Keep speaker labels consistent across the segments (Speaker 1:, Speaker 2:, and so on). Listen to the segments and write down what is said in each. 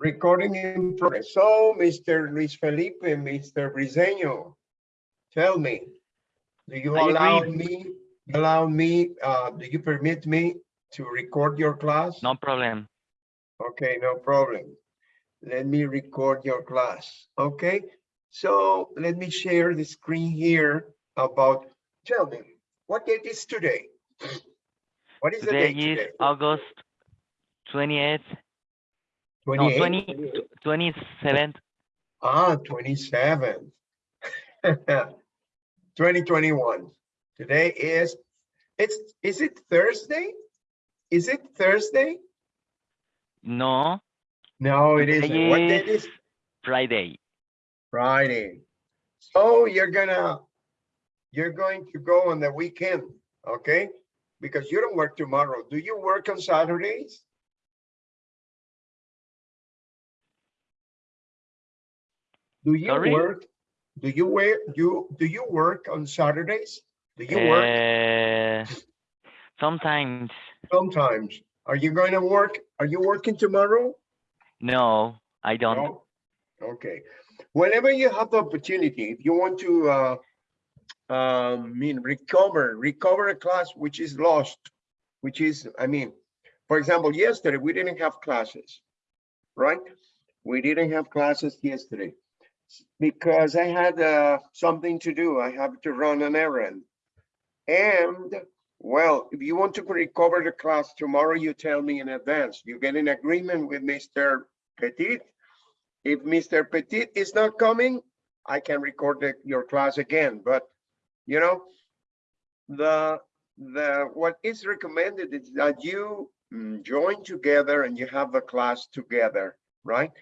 Speaker 1: Recording in progress. So, Mr. Luis Felipe, Mr. Briseño, tell me, do you
Speaker 2: I
Speaker 1: allow
Speaker 2: agree.
Speaker 1: me, allow me, uh, do you permit me to record your class?
Speaker 2: No problem.
Speaker 1: Okay, no problem. Let me record your class, okay? So let me share the screen here about, tell me, what date is today? What is the
Speaker 2: Today
Speaker 1: date
Speaker 2: is
Speaker 1: today?
Speaker 2: August 28th, no,
Speaker 1: 28?
Speaker 2: 20, 27th.
Speaker 1: Ah, 27. 2021. Today is, it's, is it Thursday? Is it Thursday?
Speaker 2: No,
Speaker 1: No, it isn't. What date
Speaker 2: is-
Speaker 1: is
Speaker 2: Friday.
Speaker 1: Friday? So you're gonna, you're going to go on the weekend, okay? Because you don't work tomorrow. Do you work on Saturdays? Do you
Speaker 2: Sorry?
Speaker 1: work? Do you wear, you, do you work on Saturdays? Do you work?
Speaker 2: Uh, sometimes,
Speaker 1: Sometimes. Are you going to work? Are you working tomorrow?
Speaker 2: no, I don't.
Speaker 1: No? Okay. Whenever you have the opportunity, if you want to, uh, um, mean, recover, recover a class which is lost, which is, I mean, for example, yesterday, we didn't have classes, right? We didn't have classes yesterday because I had, uh, something to do. I have to run an errand. And, well, if you want to recover the class tomorrow, you tell me in advance. You get an agreement with Mr. Petit. If Mr. Petit is not coming, I can record the- your class again, but, you know, the, the, what is recommended is that you mm, join together and you have the class together, right?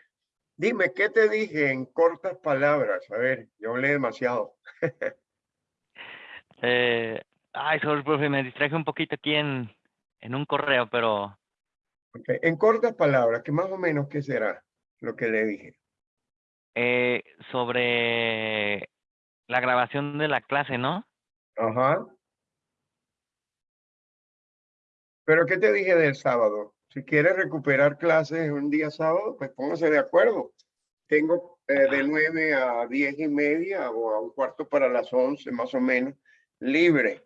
Speaker 1: Dime, ¿qué te dije en cortas palabras? A ver, yo hablé demasiado.
Speaker 2: Eh, ay, sorry, profe, me distraje un poquito aquí en, en un correo, pero
Speaker 1: En cortas palabras, que más o menos, ¿qué será lo que le dije?
Speaker 2: eh, sobre la grabación de la clase, ¿no?
Speaker 1: Ajá. Pero ¿qué te dije del sábado? Si quieres recuperar clases un día sábado, pues póngase de acuerdo. Tengo eh, de 9 a 10 y media o a un cuarto para las 11 más o menos libre.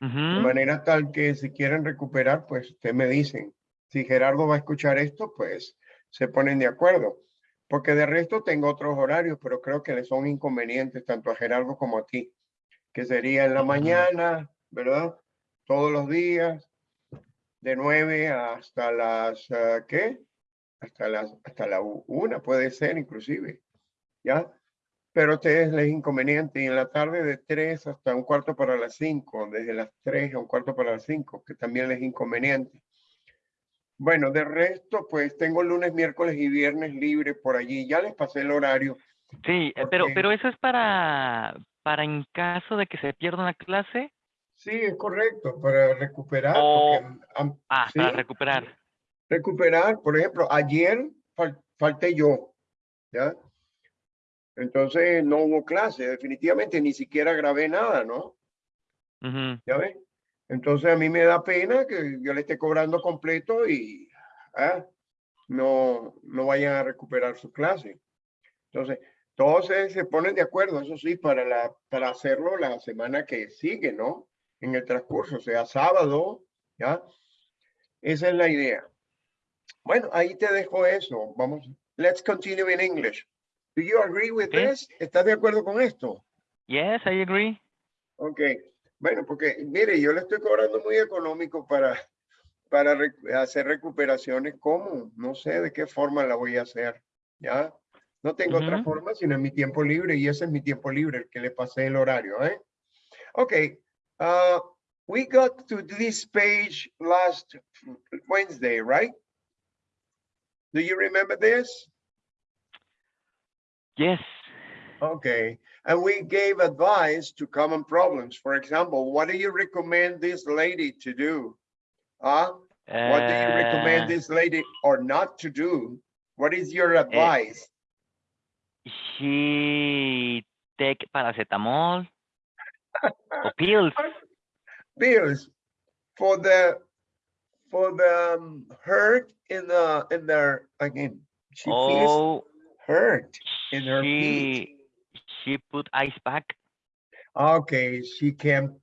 Speaker 1: De manera tal que si quieren recuperar, pues usted me dicen. Si Gerardo va a escuchar esto, pues se ponen de acuerdo. Porque de resto tengo otros horarios, pero creo que le son inconvenientes tanto a Gerardo como a ti. Que sería en la mañana, ¿verdad? Todos los días, de 9 hasta las, ah, ¿qué? Hasta las, hasta la u- una puede ser inclusive, ¿ya? Pero a ustedes les es inconveniente y en la tarde de 3 hasta un cuarto para las 5, desde las 3 a un cuarto para las 5, que también les es inconveniente. Bueno, de resto, pues tengo lunes, miércoles y viernes libre por allí. Ya les pasé el horario.
Speaker 2: Sí, eh, pero, pero eso es para, para en caso de que se pierda una clase.
Speaker 1: Sí, es correcto, para recuperar. Porque,
Speaker 2: Ah, para recuperar.
Speaker 1: recuperar, por ejemplo, ayer fal- falté yo, ¿ya? Entonces no hubo clase, definitivamente ni siquiera grabé nada, ¿no? ¿Ya ves? Entonces a mí me da pena que yo le esté cobrando completo y ah, no, no vayan a recuperar su clase. Entonces, todos se, se ponen de acuerdo, eso sí, para, la, para hacerlo la semana que sigue, ¿no? En el transcurso, sea sábado, ¿ya? Esa es la idea. Bueno, ahí te dejo eso. Vamos, let's continue in English. Do you agree with
Speaker 2: Okay.
Speaker 1: this? ¿Estás de acuerdo con esto?
Speaker 2: Yes, I agree.
Speaker 1: Ok, bueno, porque mire, yo le estoy cobrando muy económico para, para rec- hacer recuperaciones. ¿Cómo? No sé de qué forma la voy a hacer, ¿ya? No tengo otra
Speaker 2: Ujú.
Speaker 1: forma sino en mi tiempo libre y ese es mi tiempo libre, el que le pasé el horario, ¿eh? Ok, uh, we got to this page last Wednesday, right? Do you remember this?
Speaker 2: Yes.
Speaker 1: Okay, and we gave advice to common problems. For example, what do you recommend this lady to do? Huh? What do you recommend
Speaker 2: Eh,
Speaker 1: this lady or not to do? What is your advice?
Speaker 2: She take paracetamol pills.
Speaker 1: Bills for the for the um, hurt in the in their again. She feels
Speaker 2: Oh,
Speaker 1: hurt in her feet.
Speaker 2: she she put ice pack.
Speaker 1: Okay, she can,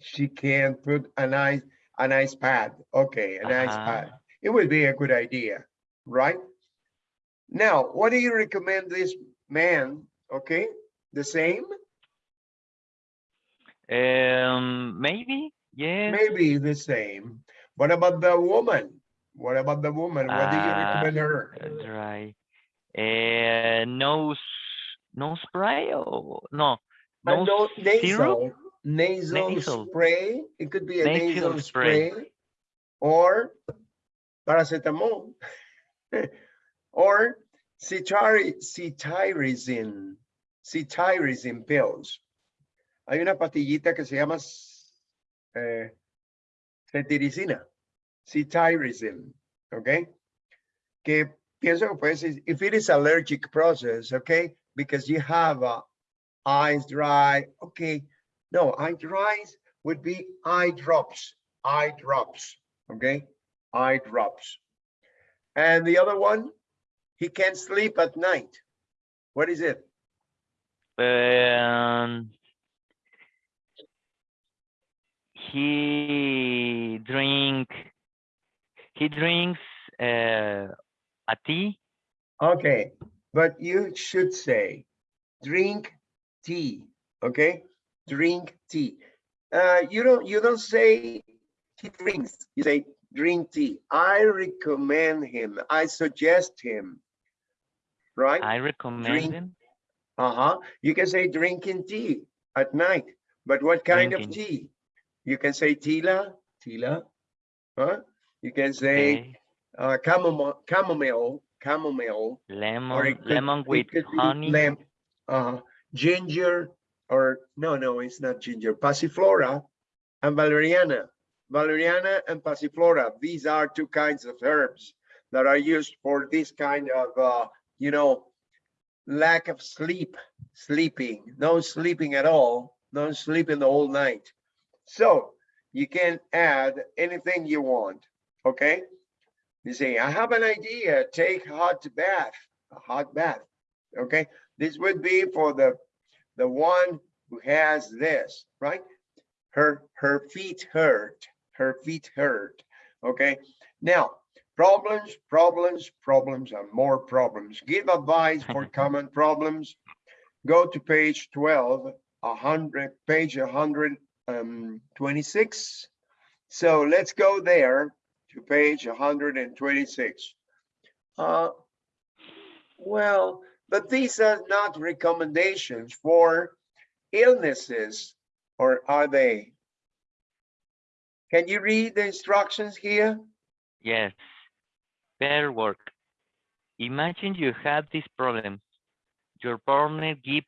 Speaker 1: she can put an ice, an ice pad. Okay, an ice
Speaker 2: Uh-huh.
Speaker 1: pad. It would be a good idea, right? Now, what do you recommend this man? Okay, the same?
Speaker 2: Um, maybe yes.
Speaker 1: Maybe the same. What about the woman? What about the woman? What do you
Speaker 2: Uh,
Speaker 1: recommend her?
Speaker 2: uh, Dry. Uh, nose nose spray or no
Speaker 1: Uh,
Speaker 2: nose
Speaker 1: no, nasal, nasal
Speaker 2: Nasal.
Speaker 1: spray. It could be a
Speaker 2: Nasal
Speaker 1: nasal
Speaker 2: spray.
Speaker 1: spray or paracetamol or cetirizine, cetirizine pills. Hay una pastillita que se llama eh, cetiricina, cetirizine, ¿ok? Que pienso que puede ser, if it is allergic process, okay? Because you have uh, eyes dry, okay? No, eye dries would be eye drops, eye drops, okay? Eye drops. And the other one, he can't sleep at night. What is it?
Speaker 2: Um, he drink he drinks uh, a tea.
Speaker 1: Okay, but you should say, drink tea, okay? Drink tea. Uh, you don't, you don't say he drinks, you say drink tea. I recommend him, I suggest him, right?
Speaker 2: I recommend
Speaker 1: Drink
Speaker 2: him.
Speaker 1: Uh-huh, you can say drinking tea at night, but what kind of tea? You can say tila, tila, huh? You can say
Speaker 2: Okay.
Speaker 1: uh, chamomile, chamomile, chamomile, or
Speaker 2: Lemon
Speaker 1: could-
Speaker 2: lemon with honey.
Speaker 1: lem- uh, ginger, or no, no, it's not ginger, passiflora and valeriana. Valeriana and passiflora, these are two kinds of herbs that are used for this kind of, uh, you know, lack of sleep, sleeping, no sleeping at all, no sleeping the whole night. So you can add anything you want, okay? You say, I have an idea, take hot bath, a hot bath, okay? This would be for the, the one who has this, right? Her, her feet hurt, her feet hurt, okay? Now, problems, problems, problems, and more problems. Give advice for common problems. Go to page 12, a hundred, page hundred um, twenty-six. So let's go there to page hundred and twenty-six. Uh, well, but these are not recommendations for illnesses, or are they? Can you read the instructions here?
Speaker 2: Yes. Better work. Imagine you have this problem. Your partner gives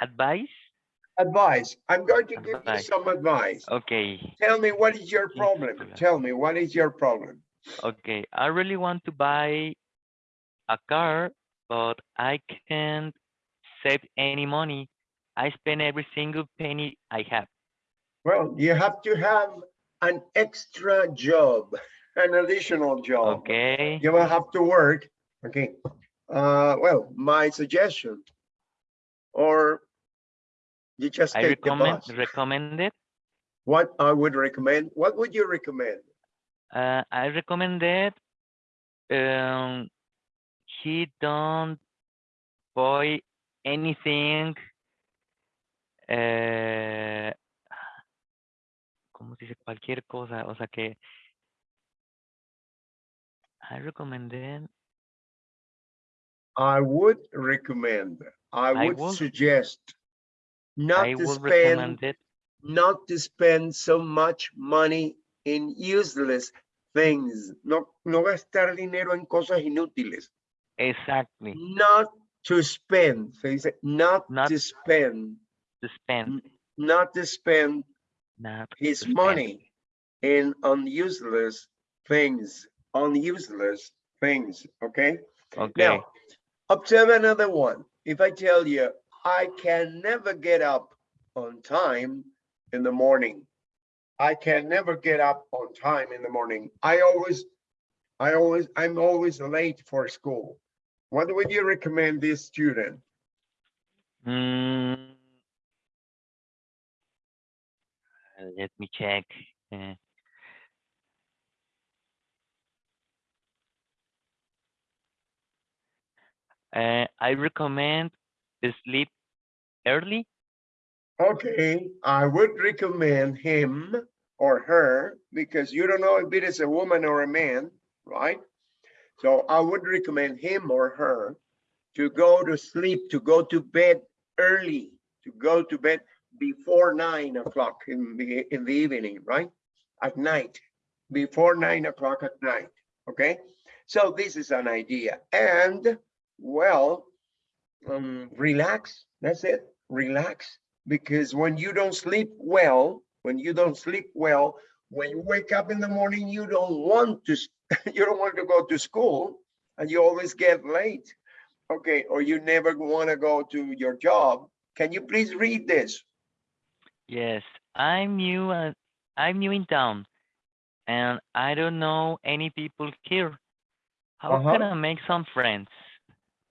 Speaker 2: advice.
Speaker 1: Advice. I'm going to give you some advice.
Speaker 2: Okay.
Speaker 1: Tell me, what is your problem? Tell me, what is your problem?
Speaker 2: Okay. I really want to buy a car, but I can't save any money. I spend every single penny I have.
Speaker 1: Well, you have to have an extra job, an additional job.
Speaker 2: Okay.
Speaker 1: You will have to work, okay? Uh, well, my suggestion, or you just
Speaker 2: I
Speaker 1: take the
Speaker 2: recommend
Speaker 1: bus.
Speaker 2: recommend it.
Speaker 1: What I would recommend, what would you recommend?
Speaker 2: Uh, I recommend that um, he don't buy anything. Eh, ¿Cómo se dice? Cualquier cosa. O sea que. I.
Speaker 1: I would recommend, I
Speaker 2: I
Speaker 1: would
Speaker 2: would-
Speaker 1: suggest not
Speaker 2: I
Speaker 1: to spend,
Speaker 2: it.
Speaker 1: not to spend so much money in useless things. No, no gastar dinero en cosas inútiles.
Speaker 2: Exactly.
Speaker 1: Not to spend, se dice, not
Speaker 2: Not-
Speaker 1: to spend,
Speaker 2: To spend.
Speaker 1: not to spend
Speaker 2: Not
Speaker 1: his
Speaker 2: spend.
Speaker 1: money in on useless things, on useless things, okay?
Speaker 2: Okay.
Speaker 1: Now, observe another one. If I tell you, I can never get up on time in the morning. I can never get up on time in the morning. I always I always, I'm always late for school. What would you recommend this student?
Speaker 2: Mm. Let me check. Uh, I recommend sleep early.
Speaker 1: Okay, I would recommend him or her because you don't know if it is a woman or a man, right? So I would recommend him or her to go to sleep, to go to bed early, to go to bed before nine o'clock in the in the evening, right? At night, before nine o'clock at night. Okay, so this is an idea, and well, um, relax. That's it. Relax because when you don't sleep well, when you don't sleep well, when you wake up in the morning, you don't want to, you don't want to go to school and you always get late. Okay, or you never want to go to your job. Can you please read this?
Speaker 2: Yes, I'm new. Uh, I'm new in town, and I don't know any people here. How
Speaker 1: Uh-huh.
Speaker 2: can I make some friends?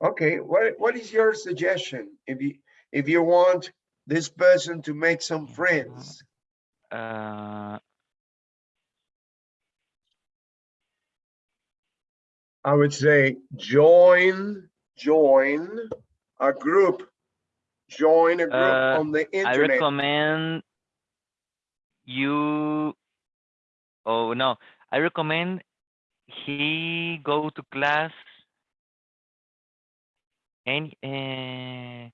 Speaker 1: Okay, what, what is your suggestion? If you, if you want this person to make some friends,
Speaker 2: Uh,
Speaker 1: I would say join, join a group. Join a group
Speaker 2: Uh,
Speaker 1: on the internet.
Speaker 2: I recommend you. Oh no, I recommend he go to class. Any uh,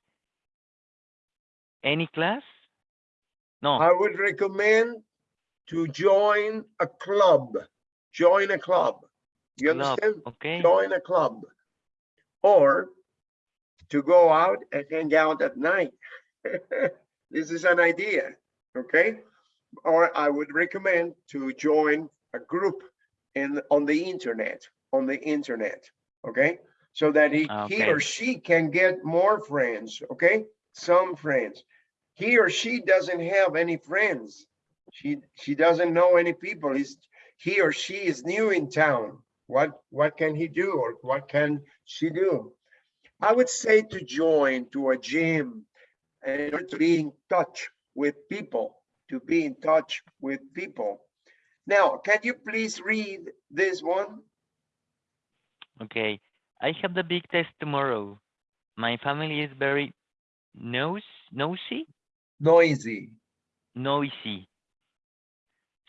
Speaker 2: any class? No.
Speaker 1: I would recommend to join a club. Join a club. You
Speaker 2: club,
Speaker 1: understand?
Speaker 2: Okay.
Speaker 1: Join a club. Or to go out and hang out at night. This is an idea, okay? Or I would recommend to join a group in, on the internet, on the internet, okay? So that he, he or she can get more friends, okay? Some friends. He or she doesn't have any friends. She, she doesn't know any people. He's, he or she is new in town. What, what can he do or what can she do? I would say to join to a gym and to be in touch with people, to be in touch with people. Now, can you please read this one?
Speaker 2: Okay. I have the big test tomorrow. My family is very nose nosy,
Speaker 1: Noisy,
Speaker 2: noisy.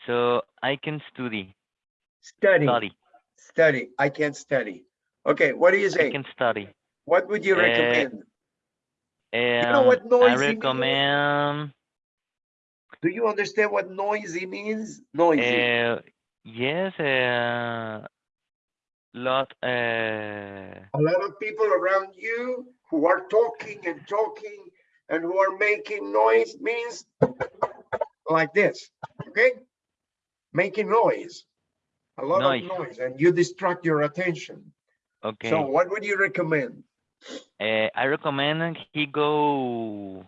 Speaker 2: So I can study,
Speaker 1: study,
Speaker 2: study.
Speaker 1: study. I can't study. Okay, what do you say?
Speaker 2: I can study.
Speaker 1: What would you
Speaker 2: Uh,
Speaker 1: recommend? know
Speaker 2: Um,
Speaker 1: what
Speaker 2: I
Speaker 1: noisy means?
Speaker 2: recommend.
Speaker 1: Do you understand what noisy means? Noisy.
Speaker 2: Uh, yes. Uh, lot. Uh,
Speaker 1: A lot of people around you who are talking and talking and who are making noise means like this, okay? Making noise, a lot
Speaker 2: Noise.
Speaker 1: of noise, and you distract your attention.
Speaker 2: okay.
Speaker 1: So what would you recommend?
Speaker 2: Uh, I recommend he go.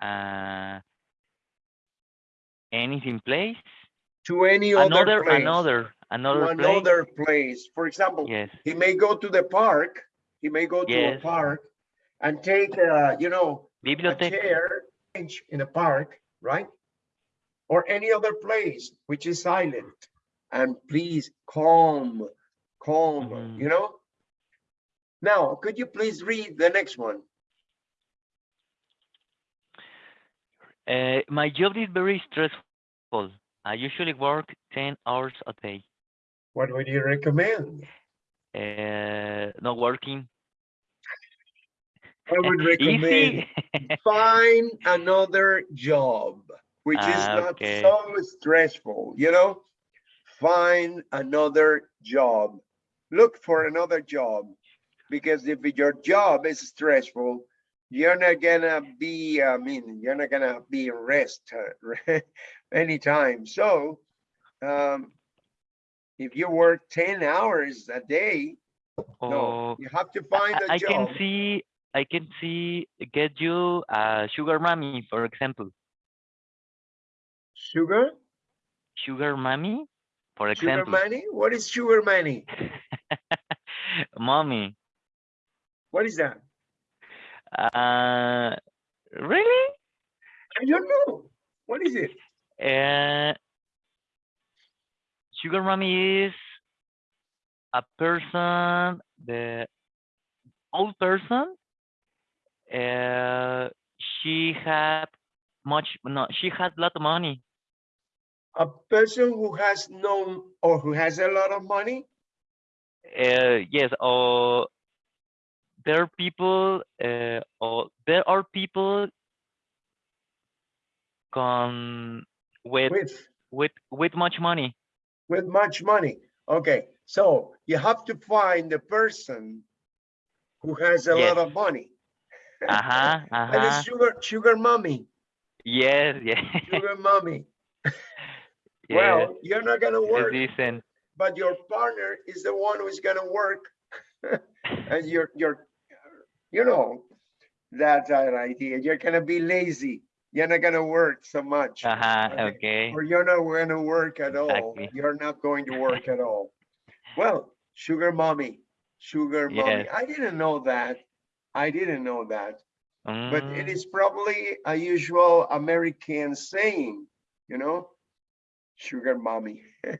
Speaker 2: Uh, anything place.
Speaker 1: To any other
Speaker 2: Another,
Speaker 1: place?
Speaker 2: another,
Speaker 1: To
Speaker 2: another place.
Speaker 1: place. For example,
Speaker 2: Yes.
Speaker 1: he may go to the park, he may go to a park and take, uh, you know, a chair in a park, right? Or any other place which is silent. And please calm, calm,
Speaker 2: Mhm.
Speaker 1: you know? Now, could you please read the next one?
Speaker 2: Uh, my job is very stressful. I usually work 10 hours a day.
Speaker 1: What would you recommend?
Speaker 2: Uh, not working.
Speaker 1: I would recommend find another job, which is
Speaker 2: Ah,
Speaker 1: not
Speaker 2: okay.
Speaker 1: so stressful, you know? Find another job. Look for another job. Because if your job is stressful, you're not gonna be, I mean, you're not gonna be rest anytime. So, um, if you work ten hours a day, no,
Speaker 2: Oh,
Speaker 1: you have to find a
Speaker 2: I I can see, I can see, get you a sugar mommy, for example.
Speaker 1: Sugar?
Speaker 2: Sugar mommy? For example.
Speaker 1: Sugar money? What is sugar money?
Speaker 2: mommy,
Speaker 1: What is that?
Speaker 2: uh, really?
Speaker 1: I don't know. What is it?
Speaker 2: Uh, sugar mommy is a person, the old person. Uh, she had much, no, she had a lot of money.
Speaker 1: A person who has no or who has a lot of money?
Speaker 2: Uh, yes, or there are people, uh, or there are people con with
Speaker 1: With
Speaker 2: with with much money.
Speaker 1: With much money. Okay, so you have to find the person who has a lot of money.
Speaker 2: Uh-huh, uh-huh.
Speaker 1: and it's sugar, sugar mommy,
Speaker 2: Yes, yes.
Speaker 1: sugar mommy.
Speaker 2: yes.
Speaker 1: Well, you're not gonna work, but your partner is the one who's gonna work. And you're, you're, you know, that's an idea. You're gonna be lazy. You're not gonna work so much.
Speaker 2: Uh-huh,
Speaker 1: Okay.
Speaker 2: okay.
Speaker 1: Or you're not gonna work at all. You're not going to work at all. Well, sugar mommy, sugar mommy.
Speaker 2: Yes.
Speaker 1: I didn't know that. I didn't know that. But it
Speaker 2: Mm,
Speaker 1: probably a usual American saying, you know? Sugar mommy.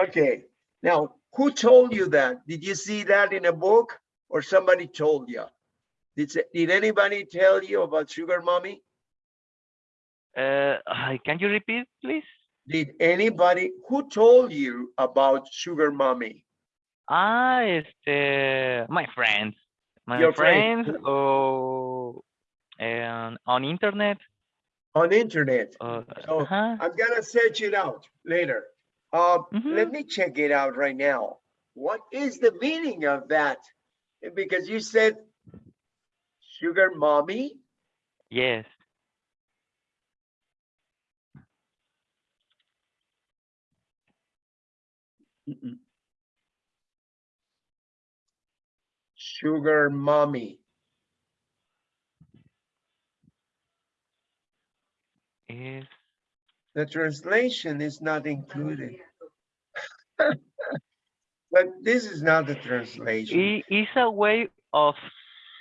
Speaker 1: Okay, now, who told you that? Did you see that in a book or somebody told you? Did, did anybody tell you about sugar mommy?
Speaker 2: Uh, uh, can you repeat, please?
Speaker 1: Did anybody, who told you about sugar mommy?
Speaker 2: Ah, este, my friends, my
Speaker 1: Your friend.
Speaker 2: friends, or and on internet.
Speaker 1: On internet.
Speaker 2: Uh,
Speaker 1: So,
Speaker 2: uh-huh.
Speaker 1: I'm gonna search it out later. Uh, let
Speaker 2: Mhm.
Speaker 1: me check it out right now. What is the meaning of that? Because you said sugar mommy,
Speaker 2: Yes.
Speaker 1: Mm-mm. sugar mommy.
Speaker 2: Is
Speaker 1: The translation is not included. But this is not the translation.
Speaker 2: It's a way of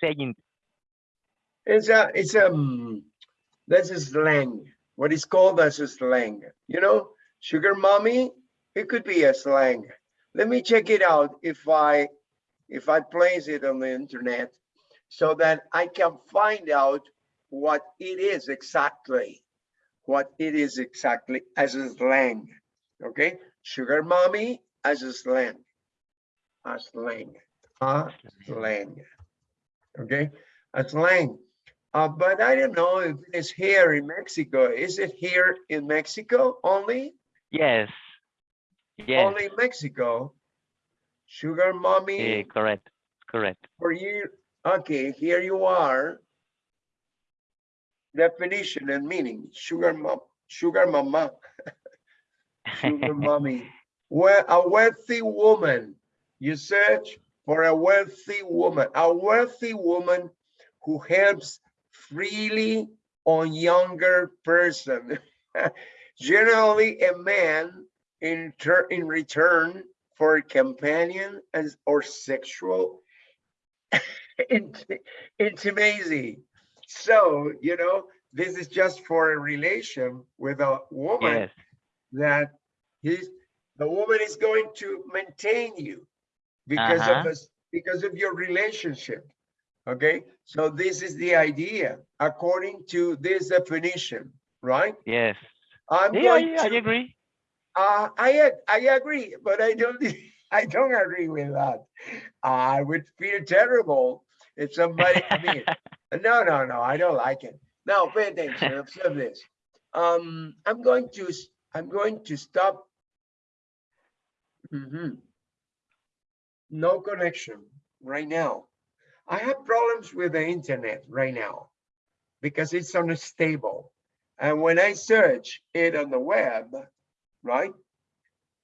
Speaker 2: saying
Speaker 1: It's a, it's a, mm, that's a slang. What is called as a slang, you know? Sugar mommy, it could be a slang. Let me check it out if I, if I place it on the internet so that I can find out what it is exactly, what it is exactly as a slang, okay? Sugar mommy as a slang, a slang, a slang, okay? A slang. Uh, but I don't know if it's here in Mexico. Is it here in Mexico only?
Speaker 2: yes. Yes.
Speaker 1: Only Mexico? Sugar mommy eh,
Speaker 2: correct. Correct.
Speaker 1: for you. Okay, here you are. Definition and meaning, sugar mom, sugar mama, sugar mommy. Well, a wealthy woman. You search for a wealthy woman, a wealthy woman who helps freely on younger person. Generally a man in tur- in return for a companion as or sexual int- intimacy. So, you know, this is just for a relation with a woman
Speaker 2: yes.
Speaker 1: that he's the woman is going to maintain you because of
Speaker 2: Uh-huh.
Speaker 1: this because of your relationship okay so this is the idea according to this definition right
Speaker 2: Yes.
Speaker 1: i'm
Speaker 2: Yeah,
Speaker 1: going
Speaker 2: I, I agree.
Speaker 1: Uh, I I agree, but I don't I don't agree with that. I would feel terrible if somebody. I mean, no, no, no. I don't like it. Now, pay attention. Observe this. Um, I'm going to I'm going to stop. Mhm. No connection right now. I have problems with the internet right now because it's unstable. And when I search it on the web, right?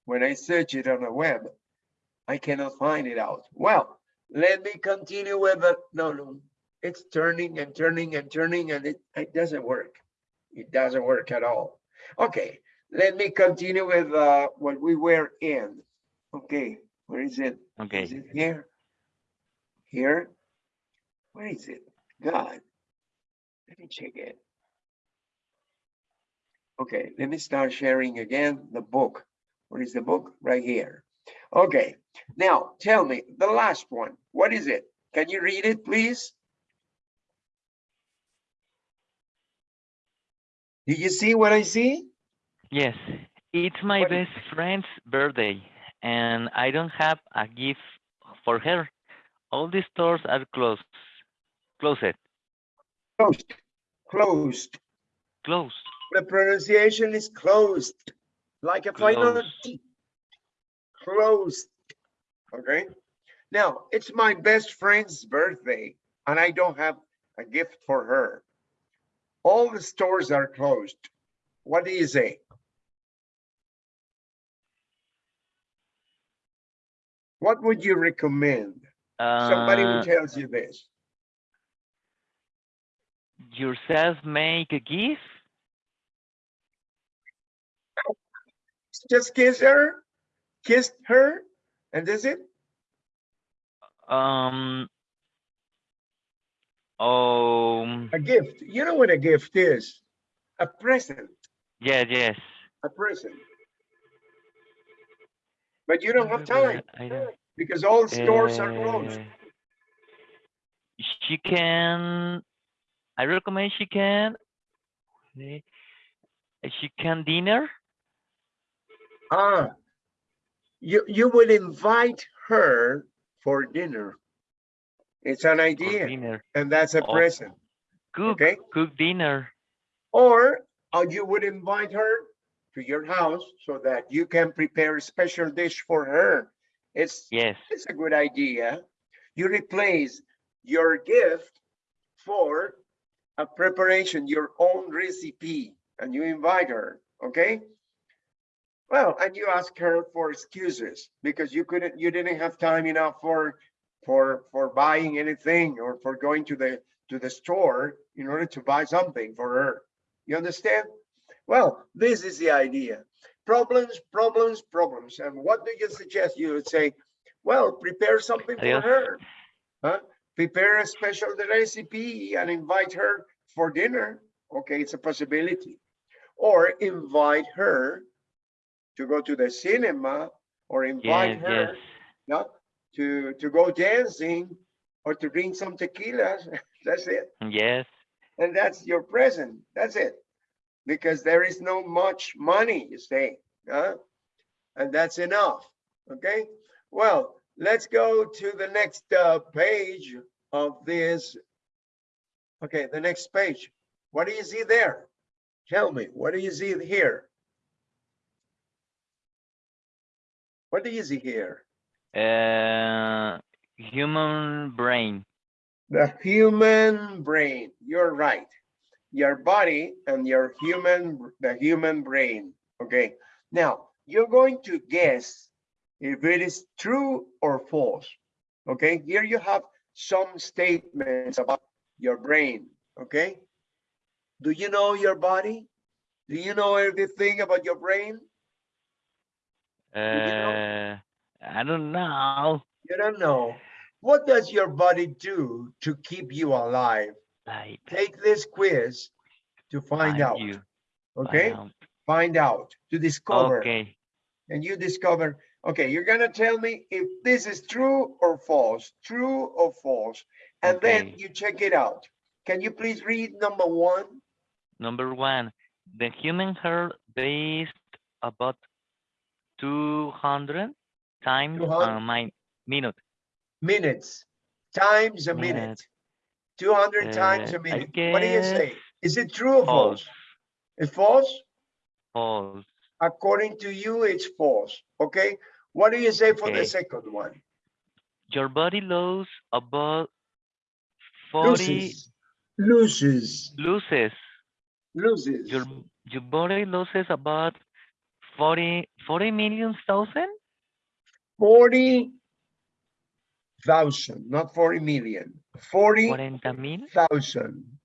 Speaker 1: When I search it on the web, I cannot find it out. Well, let me continue with the, no, no, it's turning and turning and turning and it, it doesn't work. It doesn't work at all. Okay, let me continue with uh, what we were in. Okay, where is it?
Speaker 2: Okay.
Speaker 1: Is it here? Here? Where is it? God. Let me check it. Okay, let me start sharing again the book. Where is the book? Right here. Okay, now tell me the last one. What is it? Can you read it, please? Do you see what I see?
Speaker 2: Yes. It's my
Speaker 1: What-
Speaker 2: best friend's birthday and I don't have a gift for her. All the stores are closed. Closed.
Speaker 1: Closed. Closed.
Speaker 2: Closed.
Speaker 1: The pronunciation is closed, like a final
Speaker 2: Closed.
Speaker 1: T. Closed. Okay. Now, it's my best friend's birthday and I don't have a gift for her. All the stores are closed. What do you say? What would you recommend? Somebody who
Speaker 2: Uh,
Speaker 1: tells you this.
Speaker 2: yourself make a gift?
Speaker 1: Just kiss her, kissed her, and that's it?
Speaker 2: Um. Um.
Speaker 1: A gift. You know what a gift is? A present,
Speaker 2: Yeah. Yes.
Speaker 1: a present. But you don't have time
Speaker 2: don't.
Speaker 1: because all stores are closed.
Speaker 2: Uh, She can. I recommend she can. eh, She can dinner.
Speaker 1: Ah, you, you would invite her for dinner. It's an idea and that's a
Speaker 2: Oh.
Speaker 1: present,
Speaker 2: Cook.
Speaker 1: okay?
Speaker 2: Cook dinner.
Speaker 1: Or uh, you would invite her to your house so that you can prepare a special dish for her. It's,
Speaker 2: Yes.
Speaker 1: it's a good idea. You replace your gift for a preparation, your own recipe, and you invite her, okay? Well, and you ask her for excuses because you couldn't, you didn't have time enough for, for, for buying anything or for going to the, to the store in order to buy something for her. You understand? Well, this is the idea. Problems, problems, problems. And what do you suggest? You would say, well, prepare something for
Speaker 2: Adios.
Speaker 1: her. Huh? Prepare a special recipe and invite her for dinner. Okay, it's a possibility. Or invite her to go to the cinema or invite
Speaker 2: Yes.
Speaker 1: her
Speaker 2: Yes.
Speaker 1: to, to go dancing or to drink some tequilas. That's it.
Speaker 2: Yes.
Speaker 1: And that's your present. That's it. Because there is no much money, you say, huh? And that's enough. Okay. Well, let's go to the next uh, page of this. Okay, the next page. What do you see there? Tell me, what do you see here? What do you see here?
Speaker 2: Uh, human brain.
Speaker 1: The human brain. You're right. Your body and your human, the human brain. Okay. Now you're going to guess if it is true or false. Okay. Here you have some statements about your brain. Okay. Do you know your body? Do you know everything about your brain?
Speaker 2: Uh. I don't know.
Speaker 1: You don't know. What does your body do to keep you alive?
Speaker 2: Like,
Speaker 1: Take this quiz to find
Speaker 2: find
Speaker 1: out.
Speaker 2: you. find
Speaker 1: Okay.
Speaker 2: out.
Speaker 1: find out, to discover,
Speaker 2: Okay.
Speaker 1: and you discover, okay, you're gonna tell me if this is true or false, true or false, and then you check it out. Can you please read number one?
Speaker 2: Number one, the human heart based about 200 times
Speaker 1: 200?
Speaker 2: a mi- minute.
Speaker 1: Minutes, times a minute,
Speaker 2: Minute.
Speaker 1: two hundred
Speaker 2: uh,
Speaker 1: times
Speaker 2: a
Speaker 1: minute. What do you say? Is it true or false?
Speaker 2: False.
Speaker 1: It's false?
Speaker 2: False.
Speaker 1: According to you, it's false, okay? What do you say for the second one?
Speaker 2: Your body loses about 40
Speaker 1: Loses, loses,
Speaker 2: loses.
Speaker 1: loses.
Speaker 2: Your your body loses about 40 40 million thousand?
Speaker 1: Forty thousand, not forty million. Forty.
Speaker 2: 40 mil?
Speaker 1: thousand.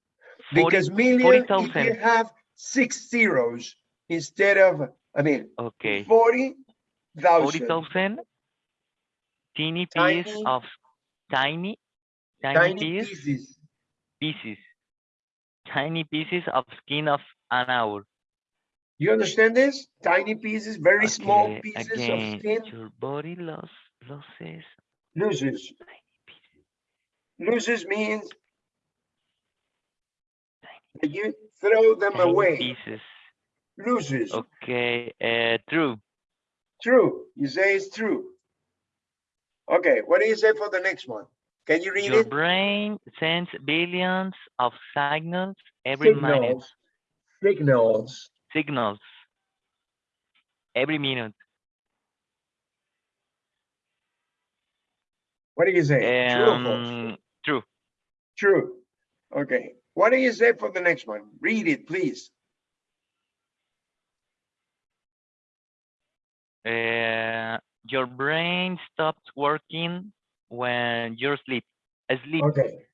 Speaker 2: 40
Speaker 1: Because million, if you have six zeros, instead of, I mean,
Speaker 2: Okay.
Speaker 1: forty
Speaker 2: Forty
Speaker 1: thousand
Speaker 2: thousand. Teeny piece
Speaker 1: Tiny-
Speaker 2: of tiny, tiny
Speaker 1: tiny
Speaker 2: piece
Speaker 1: pieces.
Speaker 2: pieces. Tiny pieces of skin of an owl.
Speaker 1: You understand this? Tiny pieces, very small pieces
Speaker 2: again,
Speaker 1: of skin,
Speaker 2: your body loss losses
Speaker 1: loses.
Speaker 2: tiny pieces.
Speaker 1: Loses means you throw them
Speaker 2: tiny
Speaker 1: away.
Speaker 2: pieces.
Speaker 1: Loses.
Speaker 2: Okay, uh, true.
Speaker 1: True. You say it's true. Okay, what do you say for the next one? Can you read
Speaker 2: Your
Speaker 1: it?
Speaker 2: brain sends billions of signals every minute.
Speaker 1: Signals. Signals.
Speaker 2: Every minute.
Speaker 1: What do you say? True or false?
Speaker 2: Um, true.
Speaker 1: True. Okay. What do you say for the next one? Read it, please.
Speaker 2: Uh, your brain stops working when you're asleep. Asleep.
Speaker 1: Okay.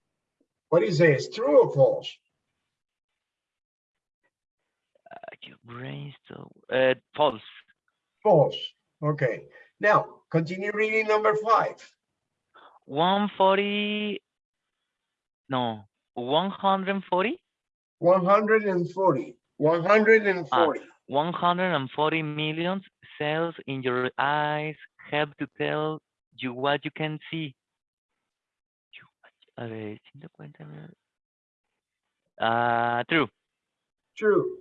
Speaker 1: What do you say? It's true or false?
Speaker 2: Uh, your brain stop. Uh, false.
Speaker 1: False. Okay. Now, continue reading number five.
Speaker 2: 140. No. 140.
Speaker 1: 140. 140.
Speaker 2: 140 million cells in your eyes help to tell you what you can see. You A ver, 150 mil- Ah, true.
Speaker 1: True.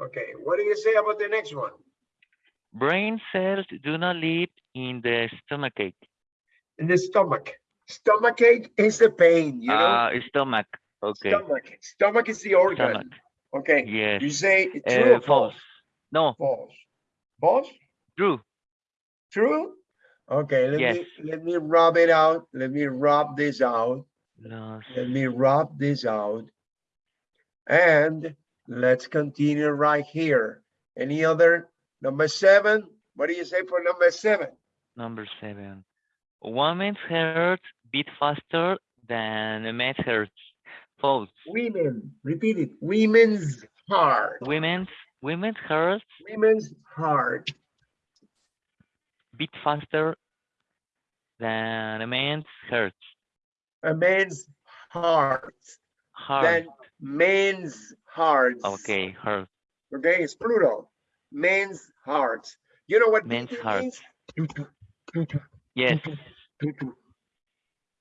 Speaker 1: Okay. What do you say about the next one?
Speaker 2: Brain cells do not live in the stomachache.
Speaker 1: In the stomach. Stomachache is the pain, you know?
Speaker 2: Ah, stomach. Okay.
Speaker 1: Stomach. Stomach is the organ.
Speaker 2: Stomach.
Speaker 1: Okay.
Speaker 2: Yes.
Speaker 1: You say it's true
Speaker 2: Uh,
Speaker 1: false?
Speaker 2: false. No,
Speaker 1: False. False?
Speaker 2: true.
Speaker 1: True? Okay, let
Speaker 2: Yes.
Speaker 1: me, let me rub it out. Let me rub this out.
Speaker 2: Los-
Speaker 1: Let me rub this out. And let's continue right here. Any other? Number seven? What do you say for number seven?
Speaker 2: Number seven. Women's hearts beat faster than men's hearts. False.
Speaker 1: Women, repeat it. Women's heart.
Speaker 2: Women's women's hearts
Speaker 1: Women's heart.
Speaker 2: beat faster than a man's hearts.
Speaker 1: A man's heart.
Speaker 2: Heart.
Speaker 1: Than men's hearts.
Speaker 2: Okay, hearts.
Speaker 1: Okay, it's plural. Men's hearts. You know what
Speaker 2: men's
Speaker 1: hearts?
Speaker 2: Yes.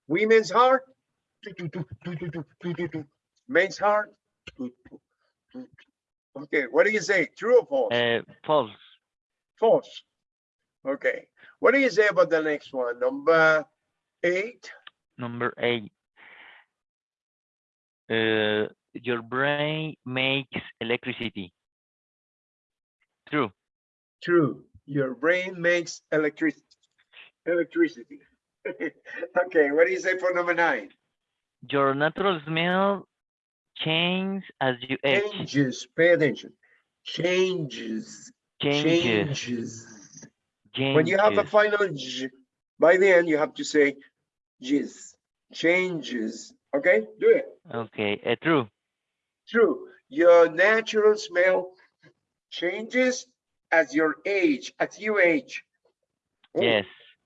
Speaker 1: Women's heart. Men's heart. Okay, what do you say? True or false?
Speaker 2: Uh, false.
Speaker 1: False. Okay. What do you say about the next one? Number eight.
Speaker 2: Number eight. Uh, your brain makes electricity. True.
Speaker 1: True. Your brain makes electricity. Electricity. okay, what do you say for number nine?
Speaker 2: Your natural smell changes as you age.
Speaker 1: Changes. Pay attention. Changes.
Speaker 2: Changes.
Speaker 1: Changes. When you have a final j, by the end, you have to say jizz. Changes. Okay, do it.
Speaker 2: Okay, uh, true.
Speaker 1: True. Your natural smell changes as your age, as you age. Oh,
Speaker 2: Yes.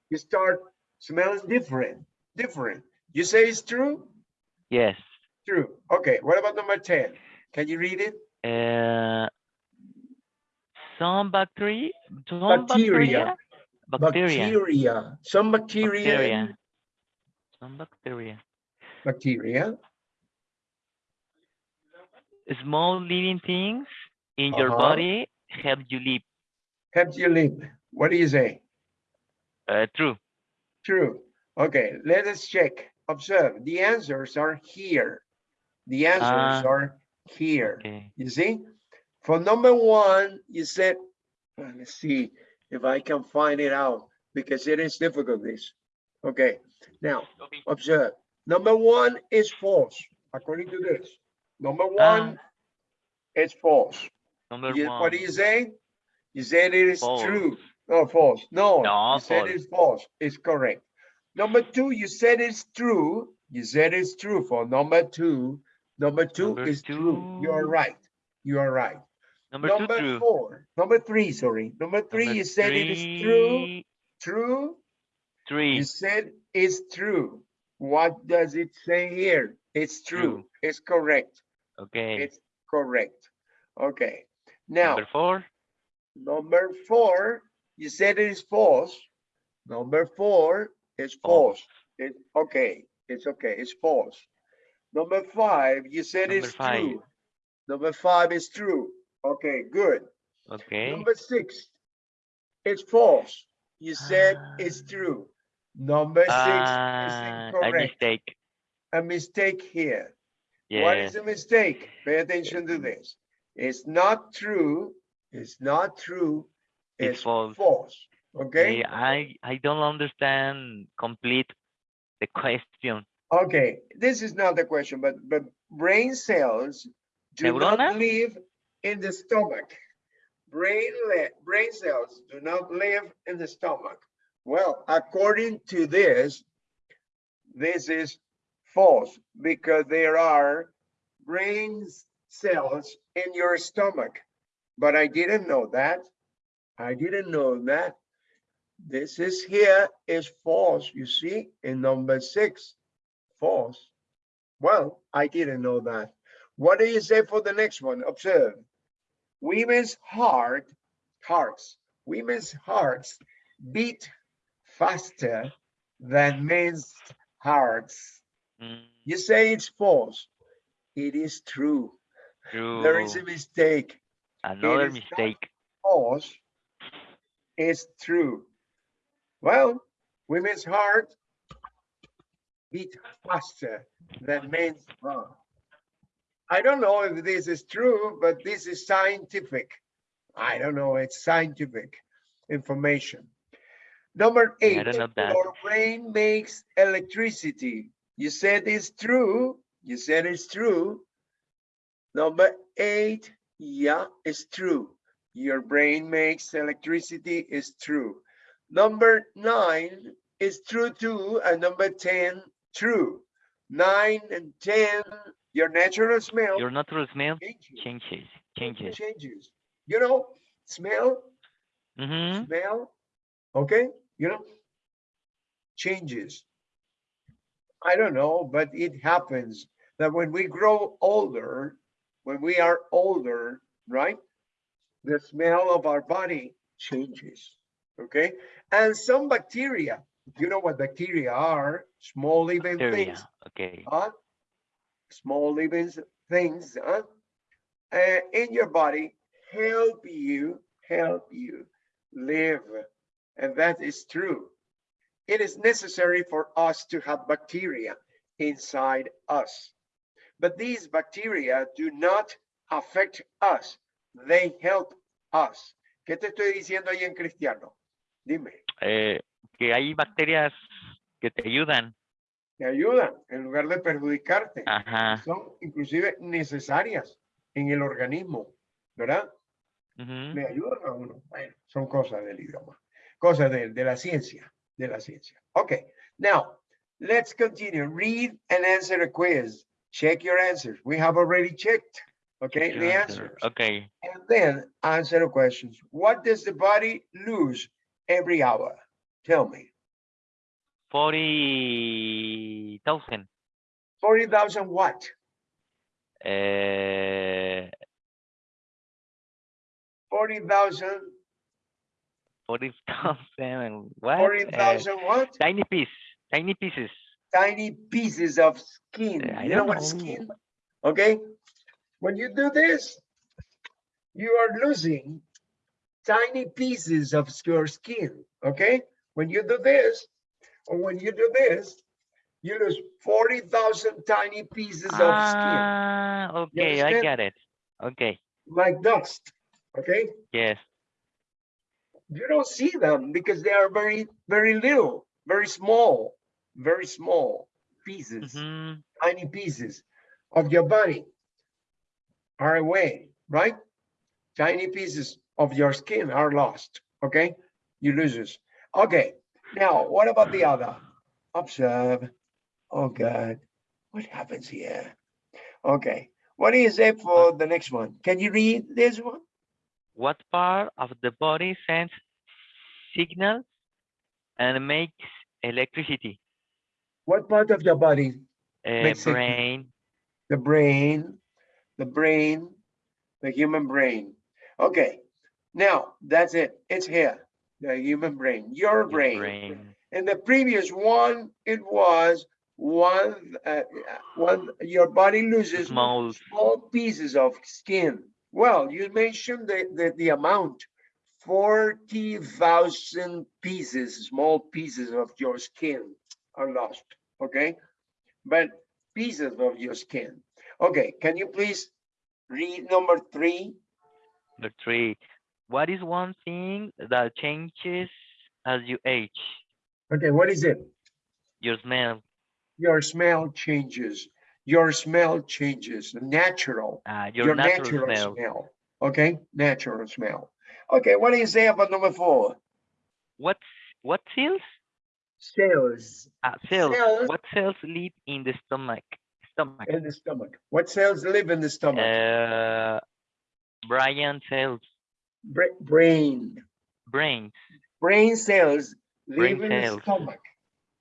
Speaker 1: You start smelling different, different. You say it's true?
Speaker 2: Yes.
Speaker 1: True. Okay, what about number 10? Can you read it?
Speaker 2: Uh, some bacteria, some
Speaker 1: Bacteria.
Speaker 2: bacteria, bacteria.
Speaker 1: Some bacteria.
Speaker 2: bacteria, some bacteria.
Speaker 1: Bacteria.
Speaker 2: Small living things in your
Speaker 1: Uh-huh.
Speaker 2: body help you live.
Speaker 1: Help you live. What do you say?
Speaker 2: Uh, true.
Speaker 1: True. Okay, let us check. Observe. The answers are here. The answers
Speaker 2: Ah.
Speaker 1: are here.
Speaker 2: Okay.
Speaker 1: You see? For number one, you said, uh, let's see if I can find it out because it is difficult this. Okay, now observe. Number one is false, according to this. Number ah. one it's false.
Speaker 2: Number
Speaker 1: You-
Speaker 2: one.
Speaker 1: What do you say? You said it is
Speaker 2: False.
Speaker 1: true. No, false. No,
Speaker 2: No,
Speaker 1: you said it's false. It's correct. Number two, you said it's true. You said it's true for number two. Number two
Speaker 2: Number
Speaker 1: is true. You are right. You are right.
Speaker 2: Number two,
Speaker 1: Number
Speaker 2: true.
Speaker 1: four, number three, sorry. Number three,
Speaker 2: Number
Speaker 1: you said it is true,
Speaker 2: three,
Speaker 1: true.
Speaker 2: Three.
Speaker 1: You said it's true. What does it say here? It's true.
Speaker 2: True.
Speaker 1: It's correct.
Speaker 2: Okay.
Speaker 1: It's correct. Okay. Now,
Speaker 2: Number four.
Speaker 1: number four, you said it is false. Number four is
Speaker 2: False.
Speaker 1: false. It, okay, it's okay, it's false. Number five, you said
Speaker 2: Number
Speaker 1: it's
Speaker 2: five.
Speaker 1: true. Number five is true. Okay, good.
Speaker 2: Okay.
Speaker 1: Number six, it's false. You said it's
Speaker 2: Ah.
Speaker 1: true. Number six is
Speaker 2: Ah,
Speaker 1: incorrect.
Speaker 2: mistake.
Speaker 1: A mistake here. What
Speaker 2: Yes.
Speaker 1: is a mistake? Pay attention to this. It's not true. It's not true.
Speaker 2: It's
Speaker 1: It's
Speaker 2: false.
Speaker 1: false. Okay?
Speaker 2: I I don't understand complete the question.
Speaker 1: Okay, this is not the question, but but brain cells do not live in the stomach. Brain brain cells do not live in the stomach. Well, according to this, this is false because there are brain cells in your stomach. But I didn't know that. I didn't know that. This is here is false, you see, in number six false. Well, I didn't know that. What do you say for the next one? Observe. Women's heart, hearts, women's hearts beat faster than men's hearts.
Speaker 2: Mm,
Speaker 1: You say it's false. It is true. There is a mistake.
Speaker 2: Another
Speaker 1: is
Speaker 2: mistake.
Speaker 1: False. It's true. Well, women's heart beat faster than men's heart. I don't know if this is true, but this is scientific. I don't know, it's scientific information. Number eight,
Speaker 2: don't know that.
Speaker 1: your brain makes electricity. You said it's true. You said it's true. Number eight, yeah, it's true. Your brain makes electricity is true. Number nine is true too, and number 10, true. Nine and 10, your natural smell
Speaker 2: Your natural smell
Speaker 1: changes.
Speaker 2: changes. Changes.
Speaker 1: Changes. You know, smell,
Speaker 2: Mm-hmm.
Speaker 1: smell, okay, you know, changes. I don't know, but it happens that when we grow older, when we are older, right? The smell of our body changes, okay? And some bacteria, you know what bacteria are, small living
Speaker 2: Bacteria.
Speaker 1: things,
Speaker 2: Okay.
Speaker 1: huh? Small living things, huh? Uh, in your body help you, help you live. And that is true. It is necessary for us to have bacteria inside us. But these bacteria do not affect us. They help us. ¿Qué te estoy diciendo ahí en cristiano? Dime,
Speaker 2: Eh, que hay bacterias que te ayudan.
Speaker 1: te ayudan en lugar de perjudicarte.
Speaker 2: Ajá.
Speaker 1: Son inclusive necesarias en el organismo, ¿verdad?
Speaker 2: ujú.
Speaker 1: le ayudan a uno. Bueno, son cosas del idioma, cosas de, de la ciencia, de la ciencia. Okay, now let's continue. Read and answer a quiz. Check your answers. We have already checked, okay, the
Speaker 2: answer.
Speaker 1: answers.
Speaker 2: Okay.
Speaker 1: And then answer the questions. What does the body lose every hour? Tell me.
Speaker 2: Forty thousand.
Speaker 1: 40,000 what?
Speaker 2: Uh,
Speaker 1: 40,000,
Speaker 2: forty thousand. What? Uh,
Speaker 1: 40,000 what?
Speaker 2: tiny piece. Tiny pieces.
Speaker 1: tiny pieces of skin.
Speaker 2: I
Speaker 1: You know
Speaker 2: don't
Speaker 1: what skin? Okay, when you do this, you are losing tiny pieces of your skin. Okay, when you do this, or when you do this, you lose 40,000 tiny pieces of skin,
Speaker 2: Ah, okay, I get it. Okay.
Speaker 1: like dust. Okay,
Speaker 2: Yes.
Speaker 1: You don't see them because they are very, very little, very small, very small pieces.
Speaker 2: mhm,
Speaker 1: tiny pieces of your body are away, right? Tiny pieces of your skin are lost, okay? You lose it. Okay, now what about the other? Observe. Oh God, what happens here? Okay, what do you say for the next one? Can you read this one?
Speaker 2: What part of the body sends signals and makes electricity?
Speaker 1: What part of the body?
Speaker 2: Uh, brain,
Speaker 1: The brain, the brain, the human brain. Okay, now that's it. It's here. The human brain, your
Speaker 2: your
Speaker 1: brain.
Speaker 2: brain.
Speaker 1: In the previous one, it was one, uh, one, your body loses
Speaker 2: Small.
Speaker 1: small pieces of skin. Well, you mentioned the, the, the amount, forty thousand pieces, small pieces of your skin are lost, okay? But pieces of your skin. Okay, can you please read number three?
Speaker 2: Number three. What is one thing that changes as you age?
Speaker 1: Okay, what is it?
Speaker 2: Your smell.
Speaker 1: Your smell changes. Your smell changes, natural.
Speaker 2: Uh, your, natural, smell.
Speaker 1: smell. Okay, natural smell. Okay, what do you say about number four?
Speaker 2: What what cells?
Speaker 1: Cells
Speaker 2: Uh, cells.
Speaker 1: Cells.
Speaker 2: What cells live in the stomach? Stomach.
Speaker 1: in the stomach. What cells live in the stomach?
Speaker 2: Uh, Brian cells.
Speaker 1: Bra- brain.
Speaker 2: Brains.
Speaker 1: Brain cells
Speaker 2: Brain
Speaker 1: live in
Speaker 2: cells.
Speaker 1: the stomach.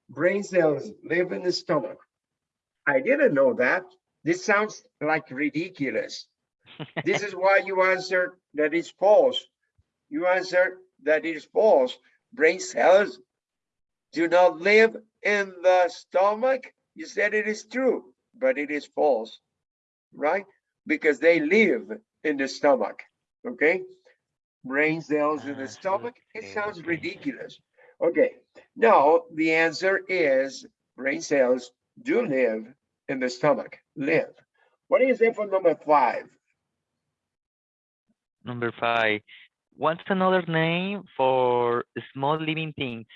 Speaker 1: Brain cells live in the stomach. I didn't know that. This sounds like ridiculous. This is why you answered that it's false. You answered that it is false. Brain cells do not live in the stomach. You said it is true, but it is false, right? Because they live in the stomach, okay? Brain cells in
Speaker 2: Ah,
Speaker 1: the stomach, it sounds ridiculous. Okay, no, the answer is brain cells do live in the stomach, live. What is it for number five?
Speaker 2: Number five. What's another name for small living things?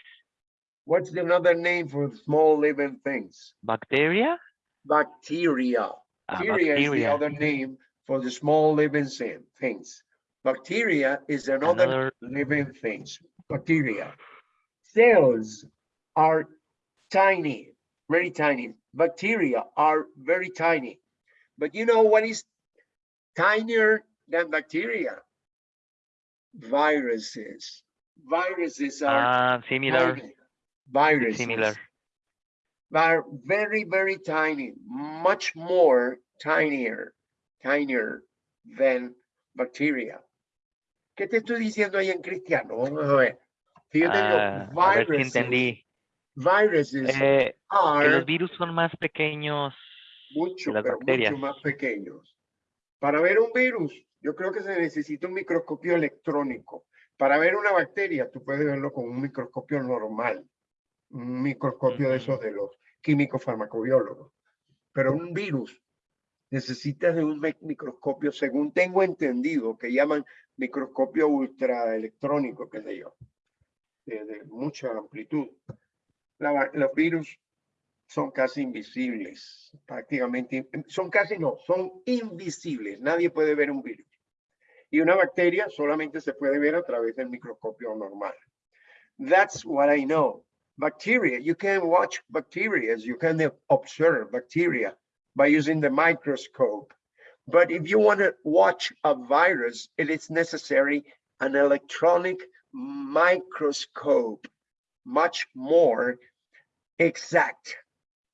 Speaker 1: What's another name for small living things?
Speaker 2: Bacteria?
Speaker 1: Bacteria.
Speaker 2: Ah,
Speaker 1: Bacteria is the other name for the small living things. Bacteria is another
Speaker 2: Another
Speaker 1: living things. Bacteria. Cells are tiny, very tiny. Bacteria are very tiny. But you know what is tinier than bacteria? Viruses. Viruses are
Speaker 2: ah similar.
Speaker 1: tiny. Viruses.
Speaker 2: Similar.
Speaker 1: are very, very tiny, much more tinier, tinier than bacteria. ¿Qué te estoy diciendo ahí en cristiano? Vamos a ver. Si yo
Speaker 2: Ah, a ver si
Speaker 1: viruses,
Speaker 2: entendí.
Speaker 1: Viruses
Speaker 2: Eh, que
Speaker 1: are
Speaker 2: los virus son más pequeños.
Speaker 1: mucho,
Speaker 2: las
Speaker 1: pero
Speaker 2: bacterias.
Speaker 1: mucho más pequeños. Para ver un virus, yo creo que se necesita un microscopio electrónico. Para ver una bacteria, tú puedes verlo con un microscopio normal, un microscopio de esos de los químicos farmacobiólogos. Pero un virus necesitas de un mi- microscopio, según tengo entendido, que llaman microscopio ultraelectrónico, qué sé yo, de, de mucha amplitud. La los virus son casi invisibles, prácticamente, son casi no, son invisibles, nadie puede ver un virus. Y una bacteria solamente se puede ver a través del microscopio normal. That's what I know. Bacteria, you can watch bacteria, you can observe bacteria by using the microscope. But if you want to watch a virus, it is necessary an electronic microscope, much more exact,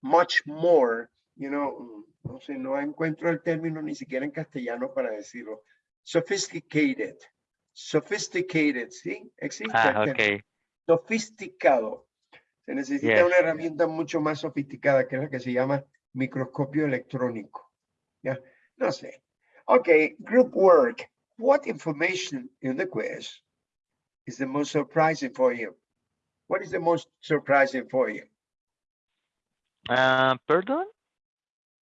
Speaker 1: much more, you know, mm, no sé, no encuentro el término ni siquiera en castellano para decirlo. Sophisticated, sophisticated, ¿sí? Existe.
Speaker 2: Ah,
Speaker 1: término
Speaker 2: ok.
Speaker 1: sofisticado. Se necesita
Speaker 2: Yes.
Speaker 1: una herramienta mucho más sofisticada que es la que se llama microscopio electrónico. ¿Ya? No sé. Okay, group work. What information in the quiz is the most surprising for you? What is the most surprising for you?
Speaker 2: Ah, perdón.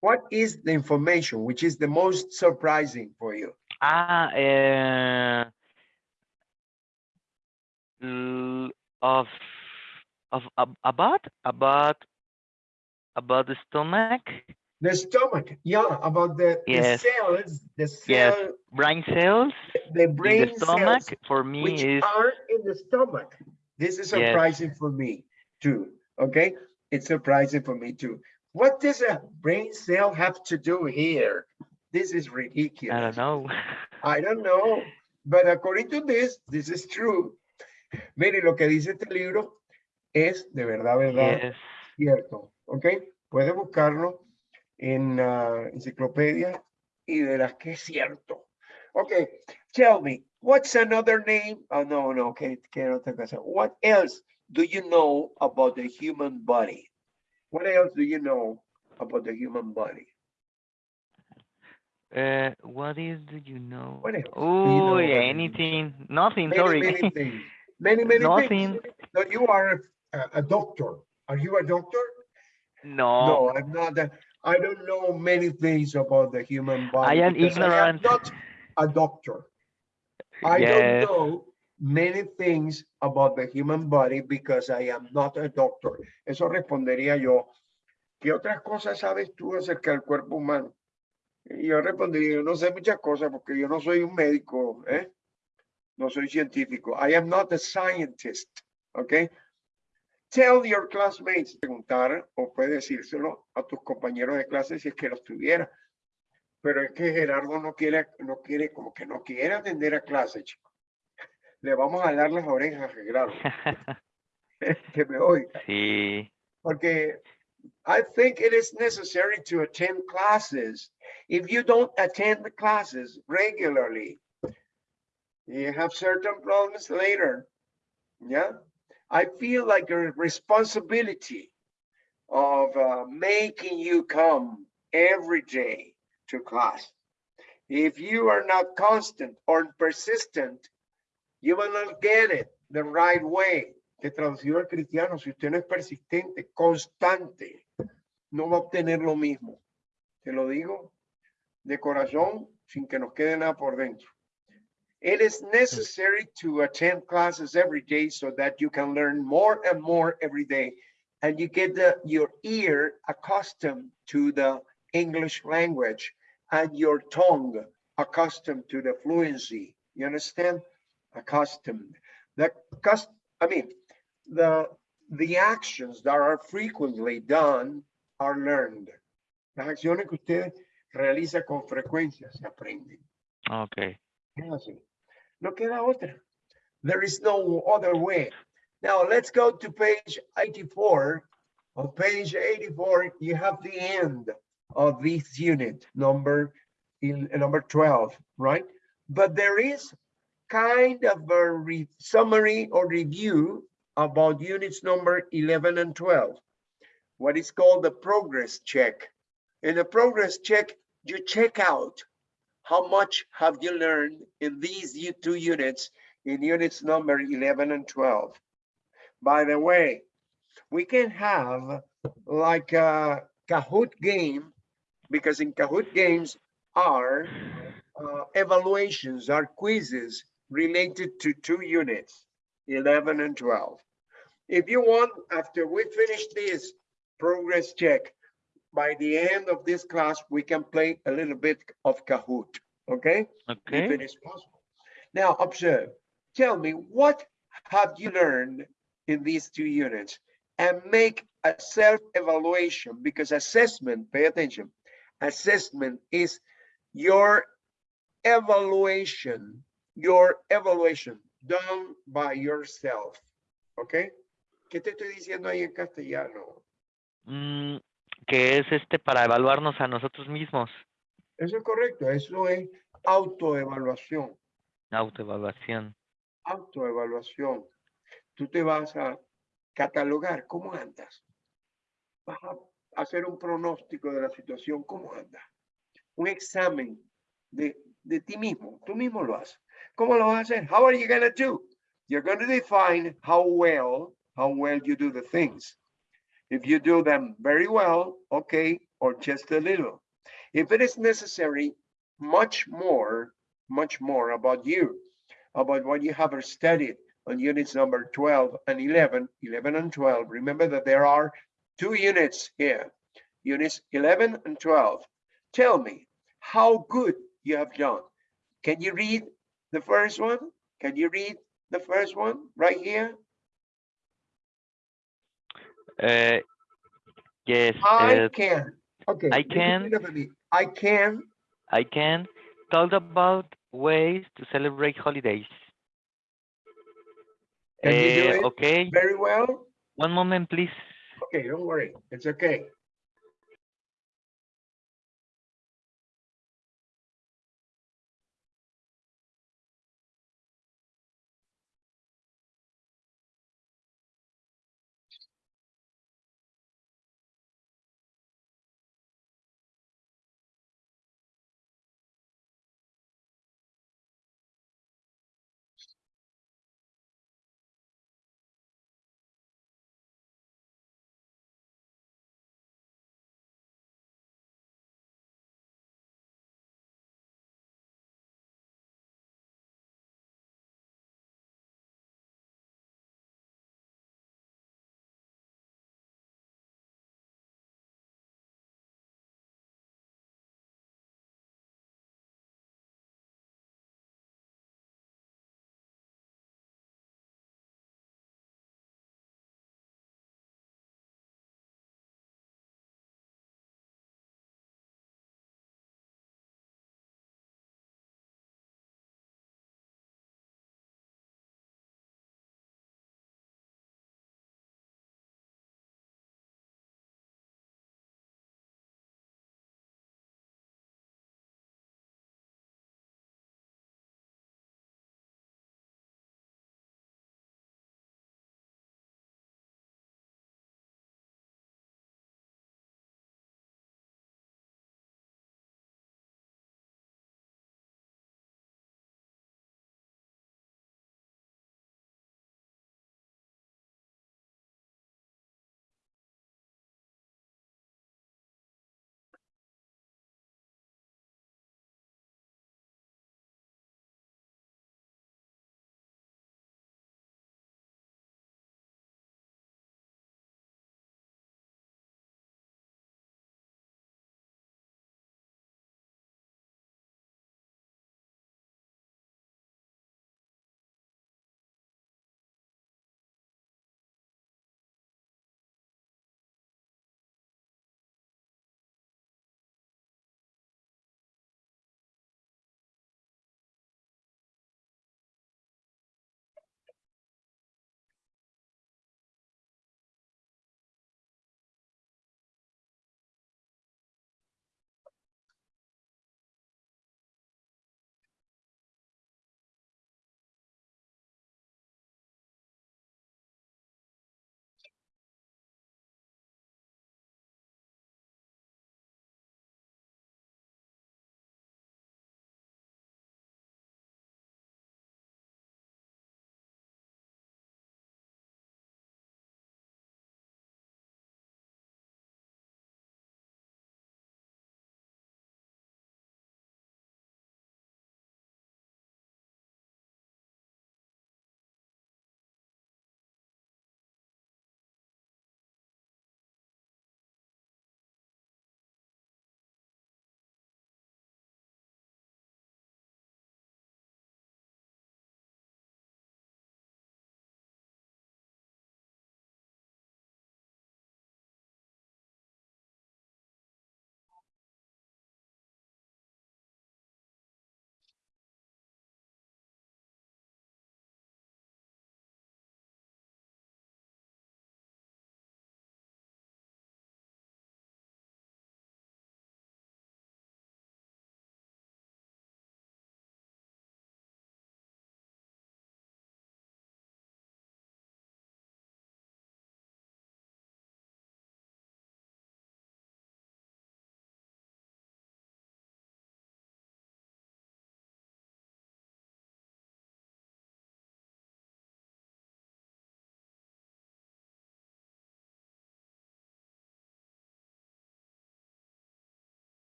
Speaker 1: What is the information which is the most surprising for you?
Speaker 2: Ah, l- of of about about about the stomach,
Speaker 1: The stomach, yeah, about the, the
Speaker 2: Yes.
Speaker 1: cells, the
Speaker 2: Yes. brain cells
Speaker 1: the
Speaker 2: in
Speaker 1: brain
Speaker 2: the stomach.
Speaker 1: cells
Speaker 2: For me
Speaker 1: which
Speaker 2: is
Speaker 1: are in the stomach. This is
Speaker 2: Yes.
Speaker 1: surprising for me too. Okay, it's surprising for me too. What does a brain cell have to do here? This is ridiculous.
Speaker 2: I don't know.
Speaker 1: I don't know. but according to this, this is true. Mire, lo que dice este libro es de verdad, verdad,
Speaker 2: Yes.
Speaker 1: cierto. ¿Ok? Puede buscarlo en la enciclopedia y verás que es cierto. Ok, tell me, what's another name? Oh, no, no, que, que otra cosa. What else do you know about the human body? What else do you know about the human body?
Speaker 2: Uh, what is do you know?
Speaker 1: What else do you know
Speaker 2: Oh,
Speaker 1: about the human
Speaker 2: anything. Nothing.
Speaker 1: Many,
Speaker 2: sorry.
Speaker 1: many things. Many, many
Speaker 2: Nothing.
Speaker 1: things. No, you are a, a doctor. Are you a doctor?
Speaker 2: no.
Speaker 1: No, I'm not. a- I don't know many things about the human body.
Speaker 2: am
Speaker 1: because I am
Speaker 2: ignorant.
Speaker 1: not a doctor. I
Speaker 2: Yes.
Speaker 1: don't know many things about the human body because I am not a doctor. Eso respondería yo. ¿Qué otras cosas sabes tú acerca del cuerpo humano? Y yo respondería, yo no sé muchas cosas porque yo no soy un médico, ¿eh? No soy científico. I am not a scientist, ¿ok? Tell your classmates, preguntar o puedes decírselo a tus compañeros de clase si es que los tuviera. Pero es que Gerardo no quiere, no quiere, como que no quiere atender a clase, chico. Le vamos a dar las orejas a Gerardo, que me oiga.
Speaker 2: sí.
Speaker 1: Porque I think it is necessary to attend classes. If you don't attend the classes regularly, you have certain problems later. Yeah, I feel like a responsibility of uh, making you come every day to class. If you are not constant or persistent, you will not get it the right way. Que traducido al cristiano, si usted no es persistente, constante, no va a obtener lo mismo. Te lo digo de corazón, sin que nos quede nada por dentro. It is necessary to attend classes every day so that you can learn more and more every day. And you get the, your ear accustomed to the English language and your tongue accustomed to the fluency. You understand? Accustomed. The cus, I mean, the, the actions that are frequently done are learned. Las acciones que usted realiza con frecuencia se aprenden.
Speaker 2: Okay.
Speaker 1: No queda otra. There is no other way. Now let's go to page 84. On page 84, you have the end of this unit, number in uh, number 12, right? But there is kind of a summary or review about units number 11 and 12. What is called the progress check. In the progress check, you check out how much have you learned in these two units, in units number 11 and 12? By the way, we can have like a Kahoot game, because in Kahoot games are uh, evaluations, are quizzes related to two units, 11 and 12. If you want, after we finish this progress check, by the end of this class, we can play a little bit of Kahoot, okay?
Speaker 2: Okay.
Speaker 1: if it is possible. Now observe, tell me, what have you learned in these two units? And make a self-evaluation because assessment, pay attention, assessment is your evaluation, your evaluation done by yourself, okay? ¿Qué te estoy diciendo ahí en castellano?
Speaker 2: Mm, que es este para evaluarnos a nosotros mismos.
Speaker 1: Eso es correcto, eso es autoevaluación.
Speaker 2: Autoevaluación.
Speaker 1: autoevaluación. Tú te vas a catalogar cómo andas. Vas a hacer un pronóstico de la situación, cómo anda. Un examen de, de ti mismo. Tú mismo lo haces. ¿Cómo lo vas a hacer? How are you going to do? You're going to define how well, how well you do the things. If you do them very well, okay, or just a little. If it is necessary, much more, much more about you about what you have studied on units number 12 and 11, 11 and 12. Remember that there are two units here, units 11 and 12. Tell me how good you have done. Can you read the first one? Can you read the first one right here?
Speaker 2: Eh, yes.
Speaker 1: I
Speaker 2: eh,
Speaker 1: can. Okay.
Speaker 2: I can.
Speaker 1: it after me. I can
Speaker 2: I can talk about ways to celebrate holidays.
Speaker 1: Can you do
Speaker 2: Eh,
Speaker 1: it?
Speaker 2: okay,
Speaker 1: Very well?
Speaker 2: one moment, please.
Speaker 1: Okay, don't worry. It's okay.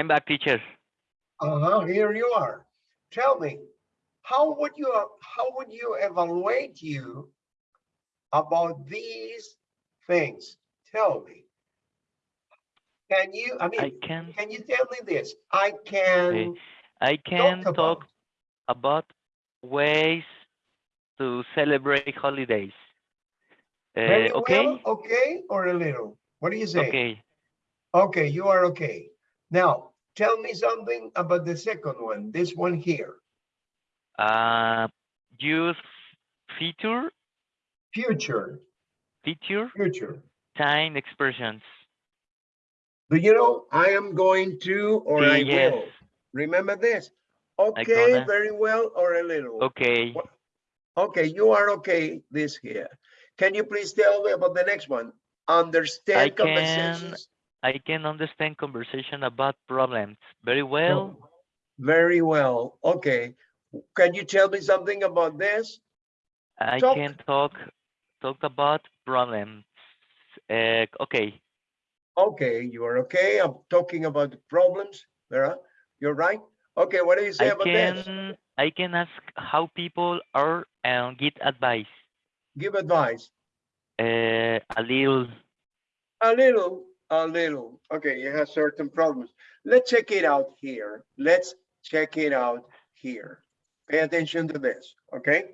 Speaker 2: I'm back, teacher.
Speaker 1: Uh-huh, here you are. Tell me, how would you, how would you evaluate you about these things? Tell me. Can you, I mean, I
Speaker 2: can
Speaker 1: can you tell me this? I can
Speaker 2: I can
Speaker 1: talk
Speaker 2: talk
Speaker 1: about,
Speaker 2: about ways to celebrate holidays. Uh, okay,
Speaker 1: well, okay, or a little? What do you say?
Speaker 2: okay.
Speaker 1: Okay, you are okay. Now, tell me something about the second one, this one here,
Speaker 2: Uh, use feature
Speaker 1: future,
Speaker 2: feature
Speaker 1: future.
Speaker 2: time expressions.
Speaker 1: Do you know, I am going to, or I
Speaker 2: Yes.
Speaker 1: will. Remember this? Okay, very well, or a little.
Speaker 2: Okay.
Speaker 1: Okay, you are okay, this here. Can you please tell me about the next one? Understand
Speaker 2: can-
Speaker 1: conversations?
Speaker 2: I can understand conversation about problems very well.
Speaker 1: Very well, okay. Can you tell me something about this?
Speaker 2: I
Speaker 1: talk.
Speaker 2: can talk talk about problems. Uh, okay.
Speaker 1: Okay, you are okay. I'm talking about problems. Vera, you're right. Okay, what do you say
Speaker 2: I
Speaker 1: about this?
Speaker 2: can I can ask how people are and get advice.
Speaker 1: Give advice.
Speaker 2: Uh, a little.
Speaker 1: A little, a little. Okay, you have certain problems. Let's check it out here. Let's check it out here. Pay attention to this, okay?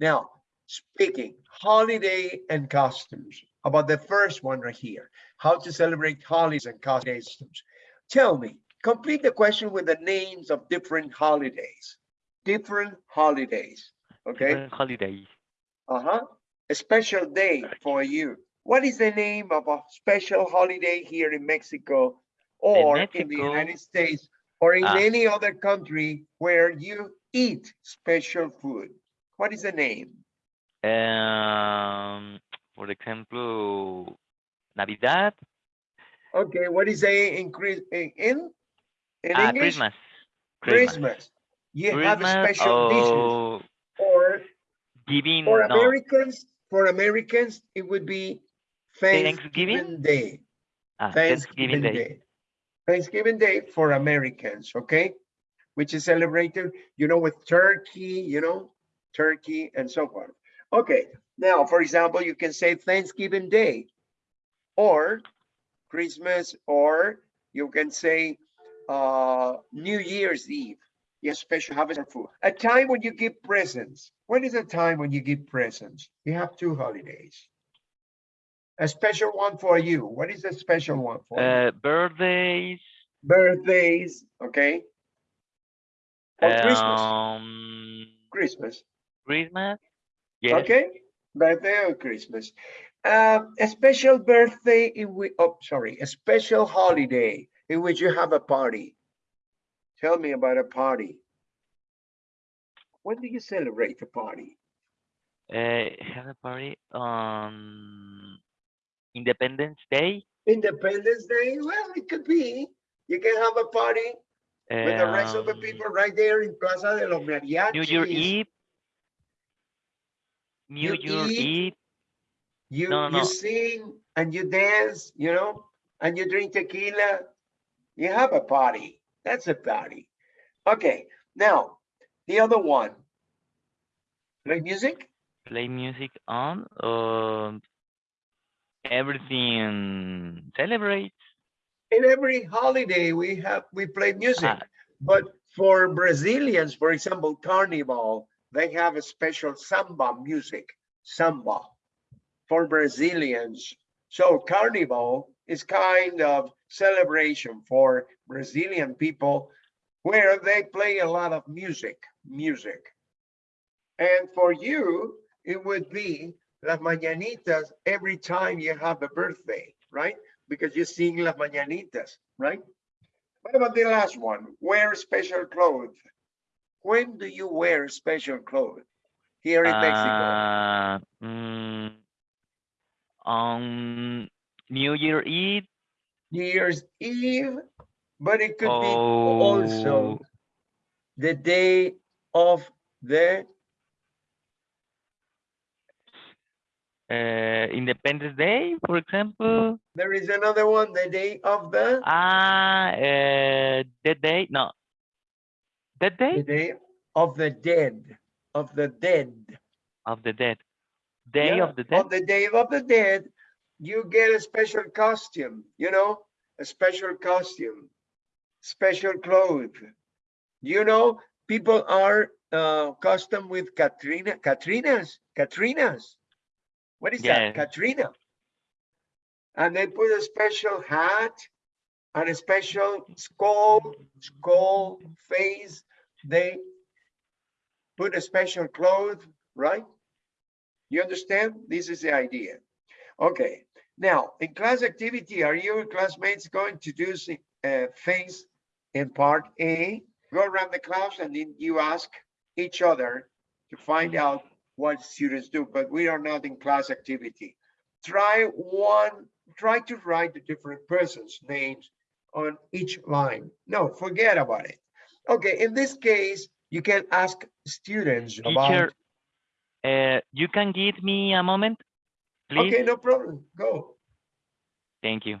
Speaker 1: Now, speaking holiday and customs, about the first one right here, how to celebrate holidays and customs. Tell me, complete the question with the names of different holidays, different holidays, okay?
Speaker 2: different holidays.
Speaker 1: Uh-huh. A special day for you. What is the name of a special holiday here in Mexico or in the United States or in
Speaker 2: Ah.
Speaker 1: any other country where you eat special food? What is the name?
Speaker 2: Um, por ejemplo, Navidad.
Speaker 1: Okay, what is a in in in, in
Speaker 2: ah,
Speaker 1: English?
Speaker 2: Christmas.
Speaker 1: Christmas. You have a
Speaker 2: Christmas
Speaker 1: special dishes
Speaker 2: or
Speaker 1: or
Speaker 2: giving.
Speaker 1: for
Speaker 2: no,
Speaker 1: Americans, for Americans, it would be
Speaker 2: Thanksgiving?
Speaker 1: Thanksgiving Day.
Speaker 2: ah,
Speaker 1: Thanksgiving Day. Thanksgiving Day for Americans, okay? Which is celebrated, you know, with turkey, you know, turkey and so forth. Okay, now, for example, you can say Thanksgiving Day or Christmas, or you can say uh, New Year's Eve. Yes, special harvest food. A time when you give presents. When is a time when you give presents? You have two holidays. A special one for you. What is a special one for you?
Speaker 2: uh, birthdays.
Speaker 1: birthdays, okay? Or Christmas,
Speaker 2: Um,
Speaker 1: Christmas,
Speaker 2: Christmas. Yes.
Speaker 1: okay? Birthday or Christmas. Um, a special birthday in which, oh, sorry, a special holiday in which you have a party. Tell me about a party. When do you celebrate a party?
Speaker 2: Uh, have a party on Independence Day.
Speaker 1: Independence Day? Well, it could be. You can have a party with the rest of the
Speaker 2: um,
Speaker 1: people right there in Plaza de los Mariachis.
Speaker 2: New Year Eve. New
Speaker 1: You
Speaker 2: Year
Speaker 1: eat,
Speaker 2: Eve.
Speaker 1: You,
Speaker 2: No, no,
Speaker 1: you
Speaker 2: no.
Speaker 1: sing and you dance, you know, and you drink tequila. You have a party. That's a party. Okay, now the other one. Play music.
Speaker 2: Play music on. Um, everything celebrates.
Speaker 1: In every holiday we have we play music.
Speaker 2: Ah,
Speaker 1: But for Brazilians, for example, Carnival, they have a special samba music, samba for Brazilians. So Carnival is kind of celebration for Brazilian people where they play a lot of music, music. And for you, it would be Las Mañanitas every time you have a birthday, right? Because you sing Las Mañanitas, right? What about the last one? Wear special clothes. When do you wear special clothes here in Mexico?
Speaker 2: uh, mm, on New Year Eve.
Speaker 1: New Year's Eve, but it could be also
Speaker 2: Oh,
Speaker 1: the day of the,
Speaker 2: uh, Independence Day, for example.
Speaker 1: there is another one, the day of the,
Speaker 2: Ah, uh, the day, no,
Speaker 1: The
Speaker 2: day The
Speaker 1: day of the dead, of the dead.
Speaker 2: of the dead. Day
Speaker 1: Yeah,
Speaker 2: of the dead.
Speaker 1: On the day of the dead, you get a special costume, you know, a special costume, special clothes. You know, people are uh, custom with Catrina, Catrinas, Catrinas. What is that? Catrina. And they put a special hat and a special skull, skull face. They put a special cloth, right? You understand? This is the idea. Okay, now in class activity, are your classmates going to do uh, things in part A? Go around the class and then you ask each other to find out what students do, but we are not in class activity. Try one, try to write the different persons' names on each line. No, forget about it. Okay, in this case, you can ask students about.
Speaker 2: Teacher, uh, you can give me a moment, please?
Speaker 1: Okay, no problem. Go.
Speaker 2: Thank you.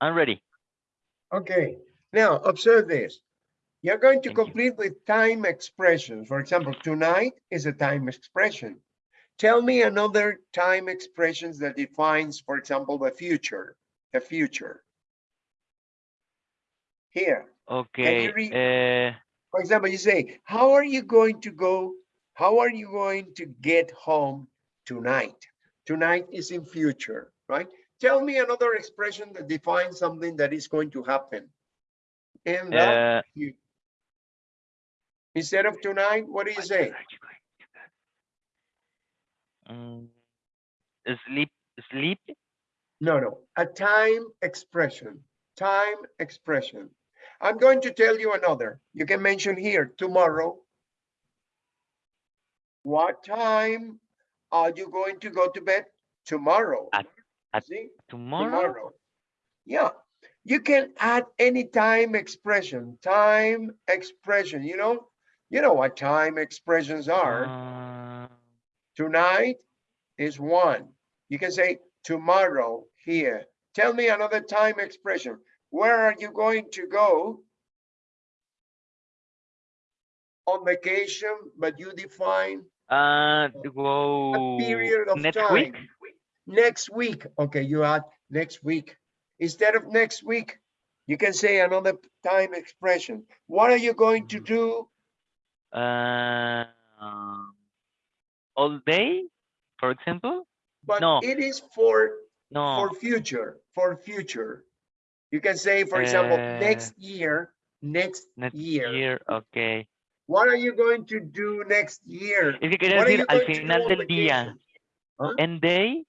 Speaker 2: I'm ready.
Speaker 1: Okay, now observe this. You're going to
Speaker 2: Thank you.
Speaker 1: complete with time expressions. For example, tonight is a time expression. Tell me another time expressions that defines, for example, the future, the future. Here,
Speaker 2: Okay. Uh,
Speaker 1: for example, you say, how are you going to go? How are you going to get home tonight? Tonight is in future, right? Tell me another expression that defines something that is going to happen. The
Speaker 2: uh,
Speaker 1: Instead of tonight, what do you say?
Speaker 2: mm, sleep, sleep.
Speaker 1: No, no, a time expression, time expression. I'm going to tell you another. You can mention here tomorrow. What time are you going to go to bed? Tomorrow.
Speaker 2: At- at
Speaker 1: See?
Speaker 2: Tomorrow.
Speaker 1: Tomorrow. Yeah, you can add any time expression, time expression, you know? You know what time expressions are.
Speaker 2: Uh,
Speaker 1: Tonight is one. You can say tomorrow here. Tell me another time expression. Where are you going to go? On vacation, but you define
Speaker 2: uh,
Speaker 1: a period of
Speaker 2: next
Speaker 1: time.
Speaker 2: week.
Speaker 1: Next week. Okay, you add next week. Instead of next week, you can say another time expression. What are you going to do?
Speaker 2: Uh, um, all day, for example.
Speaker 1: But
Speaker 2: No.
Speaker 1: it is for
Speaker 2: No.
Speaker 1: for future, for future. You can say, for example,
Speaker 2: Uh,
Speaker 1: next year, next
Speaker 2: next
Speaker 1: year.
Speaker 2: year. Okay.
Speaker 1: What are you going to do next year?
Speaker 2: Es que
Speaker 1: are
Speaker 2: decir
Speaker 1: you
Speaker 2: al
Speaker 1: going to do
Speaker 2: final del día. end day.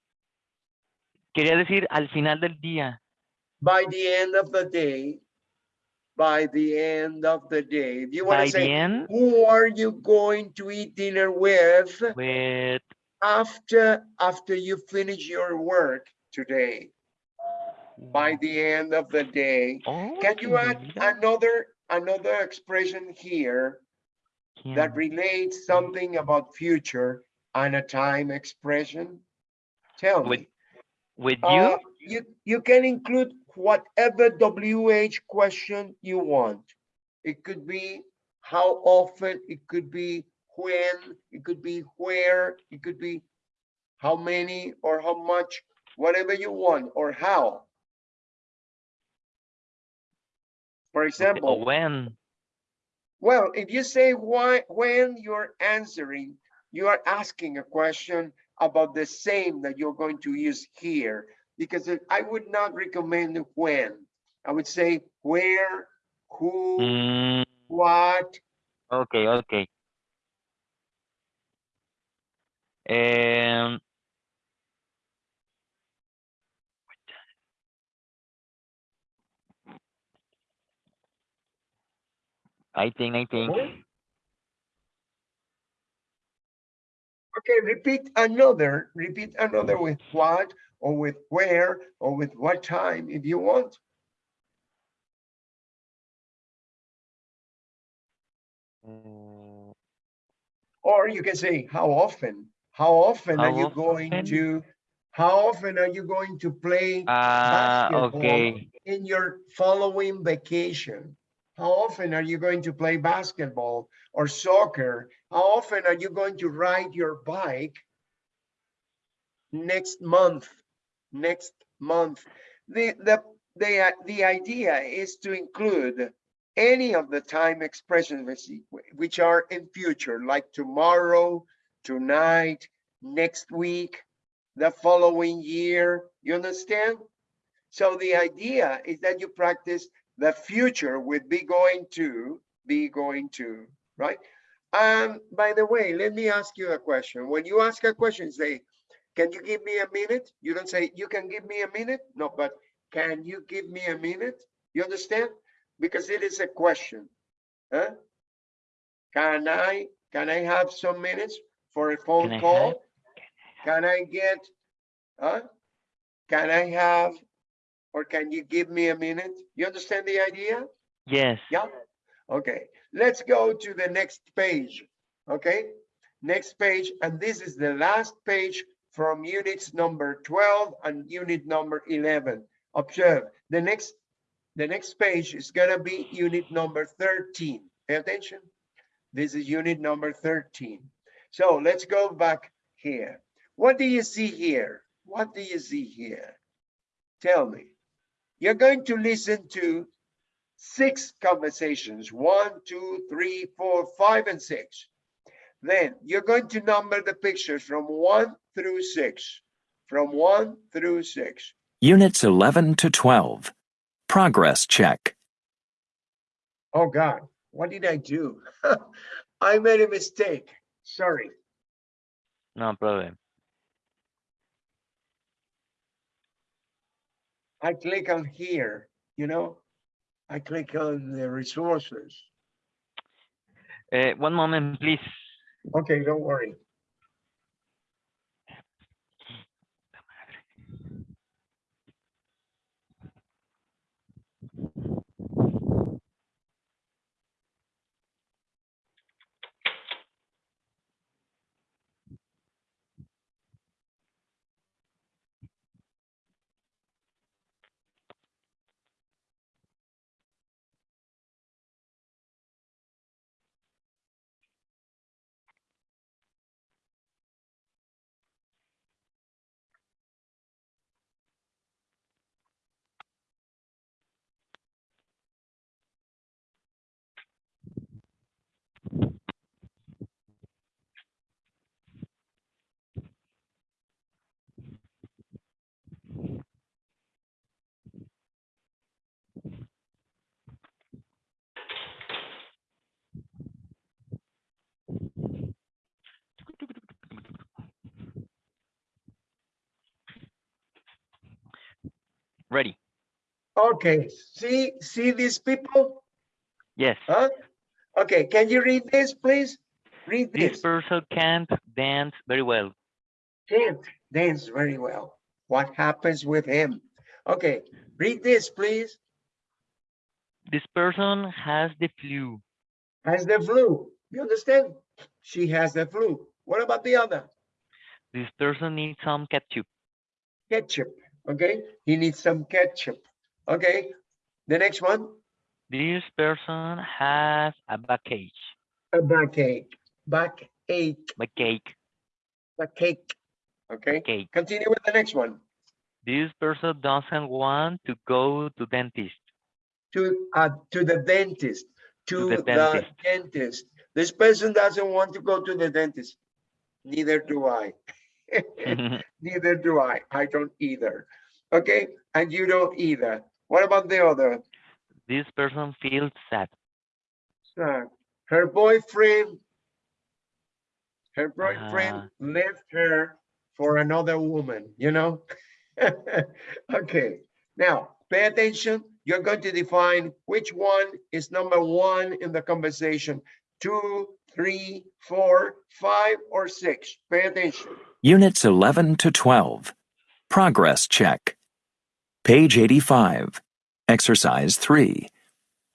Speaker 2: Quería decir al final del día.
Speaker 1: By the end of the day, by the end of the day, if you want
Speaker 2: By
Speaker 1: to say,
Speaker 2: end,
Speaker 1: who are you going to eat dinner with
Speaker 2: with
Speaker 1: after, after you finish your work today? By oh. the end of the day,
Speaker 2: Oh,
Speaker 1: can you add another, another expression here that relates something about future and a time expression? Tell
Speaker 2: With
Speaker 1: me.
Speaker 2: With
Speaker 1: Uh,
Speaker 2: you?
Speaker 1: you, you can include whatever WH question you want. It could be how often, it could be when, it could be where, it could be how many or how much, whatever you want, or how. For
Speaker 2: Okay,
Speaker 1: example,
Speaker 2: when?
Speaker 1: well, if you say why, when you're answering, you are asking a question about the same that you're going to use here. Because I would not recommend when. I would say where, who,
Speaker 2: Mm,
Speaker 1: what,
Speaker 2: okay, okay. Um, I think, I think.
Speaker 1: Okay, repeat another, repeat another with what, or with where, or with what time, if you want. Or you can say, how often? How often are
Speaker 2: How
Speaker 1: you going
Speaker 2: often?
Speaker 1: to, how often are you going to play
Speaker 2: ah,
Speaker 1: basketball
Speaker 2: okay.
Speaker 1: in your following vacation? How often are you going to play basketball or soccer? How often are you going to ride your bike next month? Next month. The, the, the, the idea is to include any of the time expressions which are in future, like tomorrow, tonight, next week, the following year. You understand? So the idea is that you practice the future with be going to, be going to, right? And by the way, let me ask you a question. When you ask a question, say, can you give me a minute? You don't say, you can give me a minute? No, but can you give me a minute? You understand? Because it is a question. Huh? Can I, can I have some minutes for a
Speaker 2: Can
Speaker 1: phone
Speaker 2: I
Speaker 1: call?
Speaker 2: have-
Speaker 1: Can I get, huh? Can I have, or can you give me a minute? You understand the idea?
Speaker 2: Yes.
Speaker 1: Yeah, okay, let's go to the next page, okay? Next page, and this is the last page from units number 12 and unit number 11. Observe, the next, the next page is gonna be unit number 13. Pay attention. This is unit number 13. So let's go back here. What do you see here? What do you see here? Tell me. You're going to listen to six conversations, one, two, three, four, five, and six. Then you're going to number the pictures from one through six, from one through six.
Speaker 3: Units 11 to 12. Progress check.
Speaker 1: Oh God, what did I do? I made a mistake. Sorry.
Speaker 2: No problem.
Speaker 1: I click on here, you know? I click on the resources.
Speaker 2: Uh, one moment, please.
Speaker 1: Okay, don't worry. Okay, see, see these people?
Speaker 2: Yes.
Speaker 1: Huh? Okay, can you read this, please? Read
Speaker 2: This
Speaker 1: this.
Speaker 2: person can't dance very well.
Speaker 1: Can't dance very well. What happens with him? Okay, read this, please.
Speaker 2: This person has the flu.
Speaker 1: Has the flu. You understand? She has the flu. What about the other?
Speaker 2: This person needs some ketchup.
Speaker 1: Ketchup, okay? He needs some ketchup. Okay, the next one,
Speaker 2: This person has a backache.
Speaker 1: a backache, backache,
Speaker 2: Backache.
Speaker 1: backache. Okay,
Speaker 2: Cake.
Speaker 1: continue with the next one.
Speaker 2: This person doesn't want to go to dentist.
Speaker 1: To, uh, to the dentist, to
Speaker 2: the
Speaker 1: the
Speaker 2: dentist.
Speaker 1: dentist. This person doesn't want to go to the dentist. Neither do I. Neither do I. I don't either. Okay, and you don't either. What about the other?
Speaker 2: this person feels sad.
Speaker 1: So, her boyfriend, her boyfriend
Speaker 2: Ah.
Speaker 1: left her for another woman, you know? Okay, now pay attention. You're going to define which one is number one in the conversation. Two, three, four, five, or six. Pay attention.
Speaker 3: Units 11 to 12. Progress check. Page 85. Exercise 3.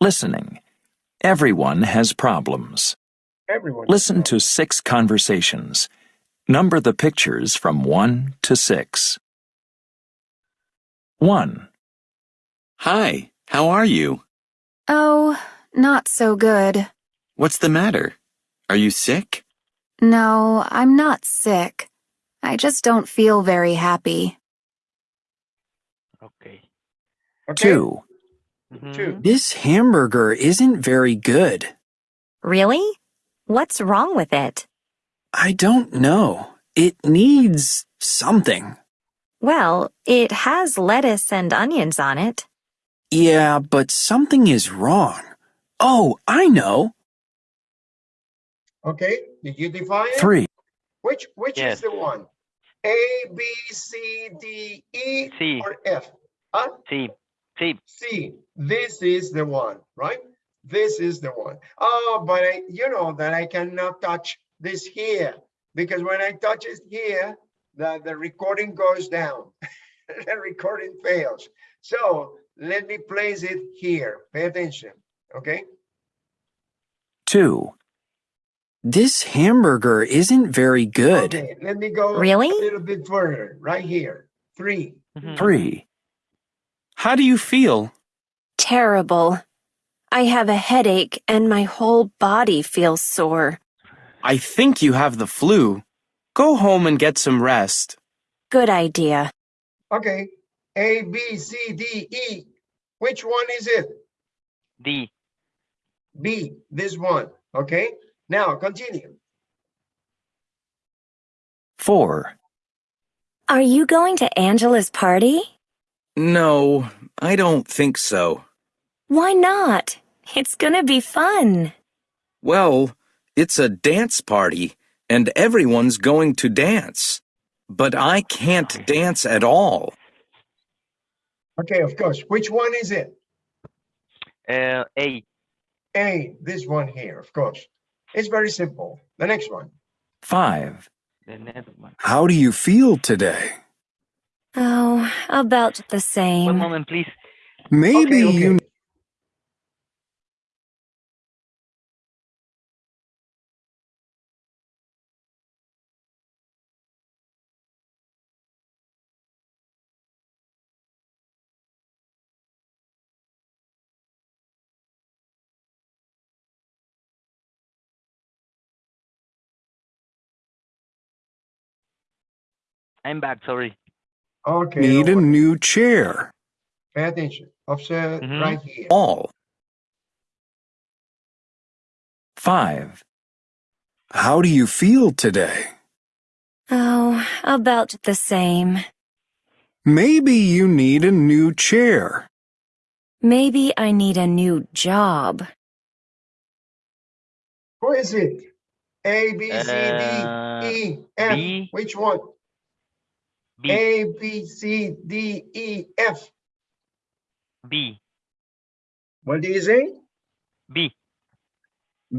Speaker 3: Listening. Everyone has problems.
Speaker 1: Everyone.
Speaker 3: Listen to six conversations. Number the pictures from 1 to 6. 1,
Speaker 4: Hi, how are you?
Speaker 5: Oh, not so good.
Speaker 4: What's the matter? Are you sick?
Speaker 5: No, I'm not sick. I just don't feel very happy.
Speaker 2: Okay.
Speaker 1: Okay,
Speaker 3: 2,
Speaker 1: Two.
Speaker 2: Mhm.
Speaker 6: This hamburger isn't very good.
Speaker 7: Really? What's wrong with it?
Speaker 6: I don't know. It needs something.
Speaker 7: Well, it has lettuce and onions on it.
Speaker 6: Yeah, but something is wrong. Oh, I know.
Speaker 1: Okay, did you define it?
Speaker 3: 3,
Speaker 1: Which, which
Speaker 2: Yes.
Speaker 1: is the one? A, B, C, D, E,
Speaker 2: C.
Speaker 1: or F? Huh?
Speaker 2: Sí, sí.
Speaker 1: C, this is the one, right? This is the one. Oh, but I, you know that I cannot touch this here because when I touch it here, the, the recording goes down. the recording fails. So let me place it here. Pay attention, okay?
Speaker 3: 2,
Speaker 6: This hamburger isn't very good.
Speaker 1: Okay, let me go
Speaker 7: Really?
Speaker 1: a little bit further, right here. Three.
Speaker 2: Mhm.
Speaker 3: 3,
Speaker 6: How do you feel?
Speaker 5: Terrible. I have a headache and my whole body feels sore.
Speaker 6: I think you have the flu. Go home and get some rest.
Speaker 5: Good idea.
Speaker 1: Okay, A, B, C, D, E. Which one is it?
Speaker 2: D.
Speaker 1: B, this one, okay? Now continue.
Speaker 3: 4,
Speaker 7: Are you going to Angela's party?
Speaker 4: No, I don't think so.
Speaker 7: Why not? It's gonna be fun.
Speaker 4: Well, it's a dance party, and everyone's going to dance. But I can't dance at all.
Speaker 1: Okay, of course. Which one is it?
Speaker 2: Uh, A.
Speaker 1: A, this one here, of course. It's very simple. The next one.
Speaker 3: 5,
Speaker 2: The next one.
Speaker 6: How do you feel today?
Speaker 7: Oh, about the same.
Speaker 2: One moment, please.
Speaker 6: Maybe
Speaker 1: okay,
Speaker 6: you
Speaker 2: I'm back, sorry.
Speaker 1: Okay.
Speaker 6: need a new chair.
Speaker 1: Pay attention. Observe
Speaker 2: Mhm.
Speaker 1: right here.
Speaker 4: All.
Speaker 3: 5,
Speaker 6: How do you feel today?
Speaker 7: Oh, about the same.
Speaker 6: Maybe you need a new chair.
Speaker 7: Maybe I need a new job.
Speaker 1: Who is it? A, B, C,
Speaker 2: Uh,
Speaker 1: D, E, F.
Speaker 2: B.
Speaker 1: Which one?
Speaker 2: B.
Speaker 1: A, B, C, D, E, F.
Speaker 2: B.
Speaker 1: What do you say?
Speaker 2: B.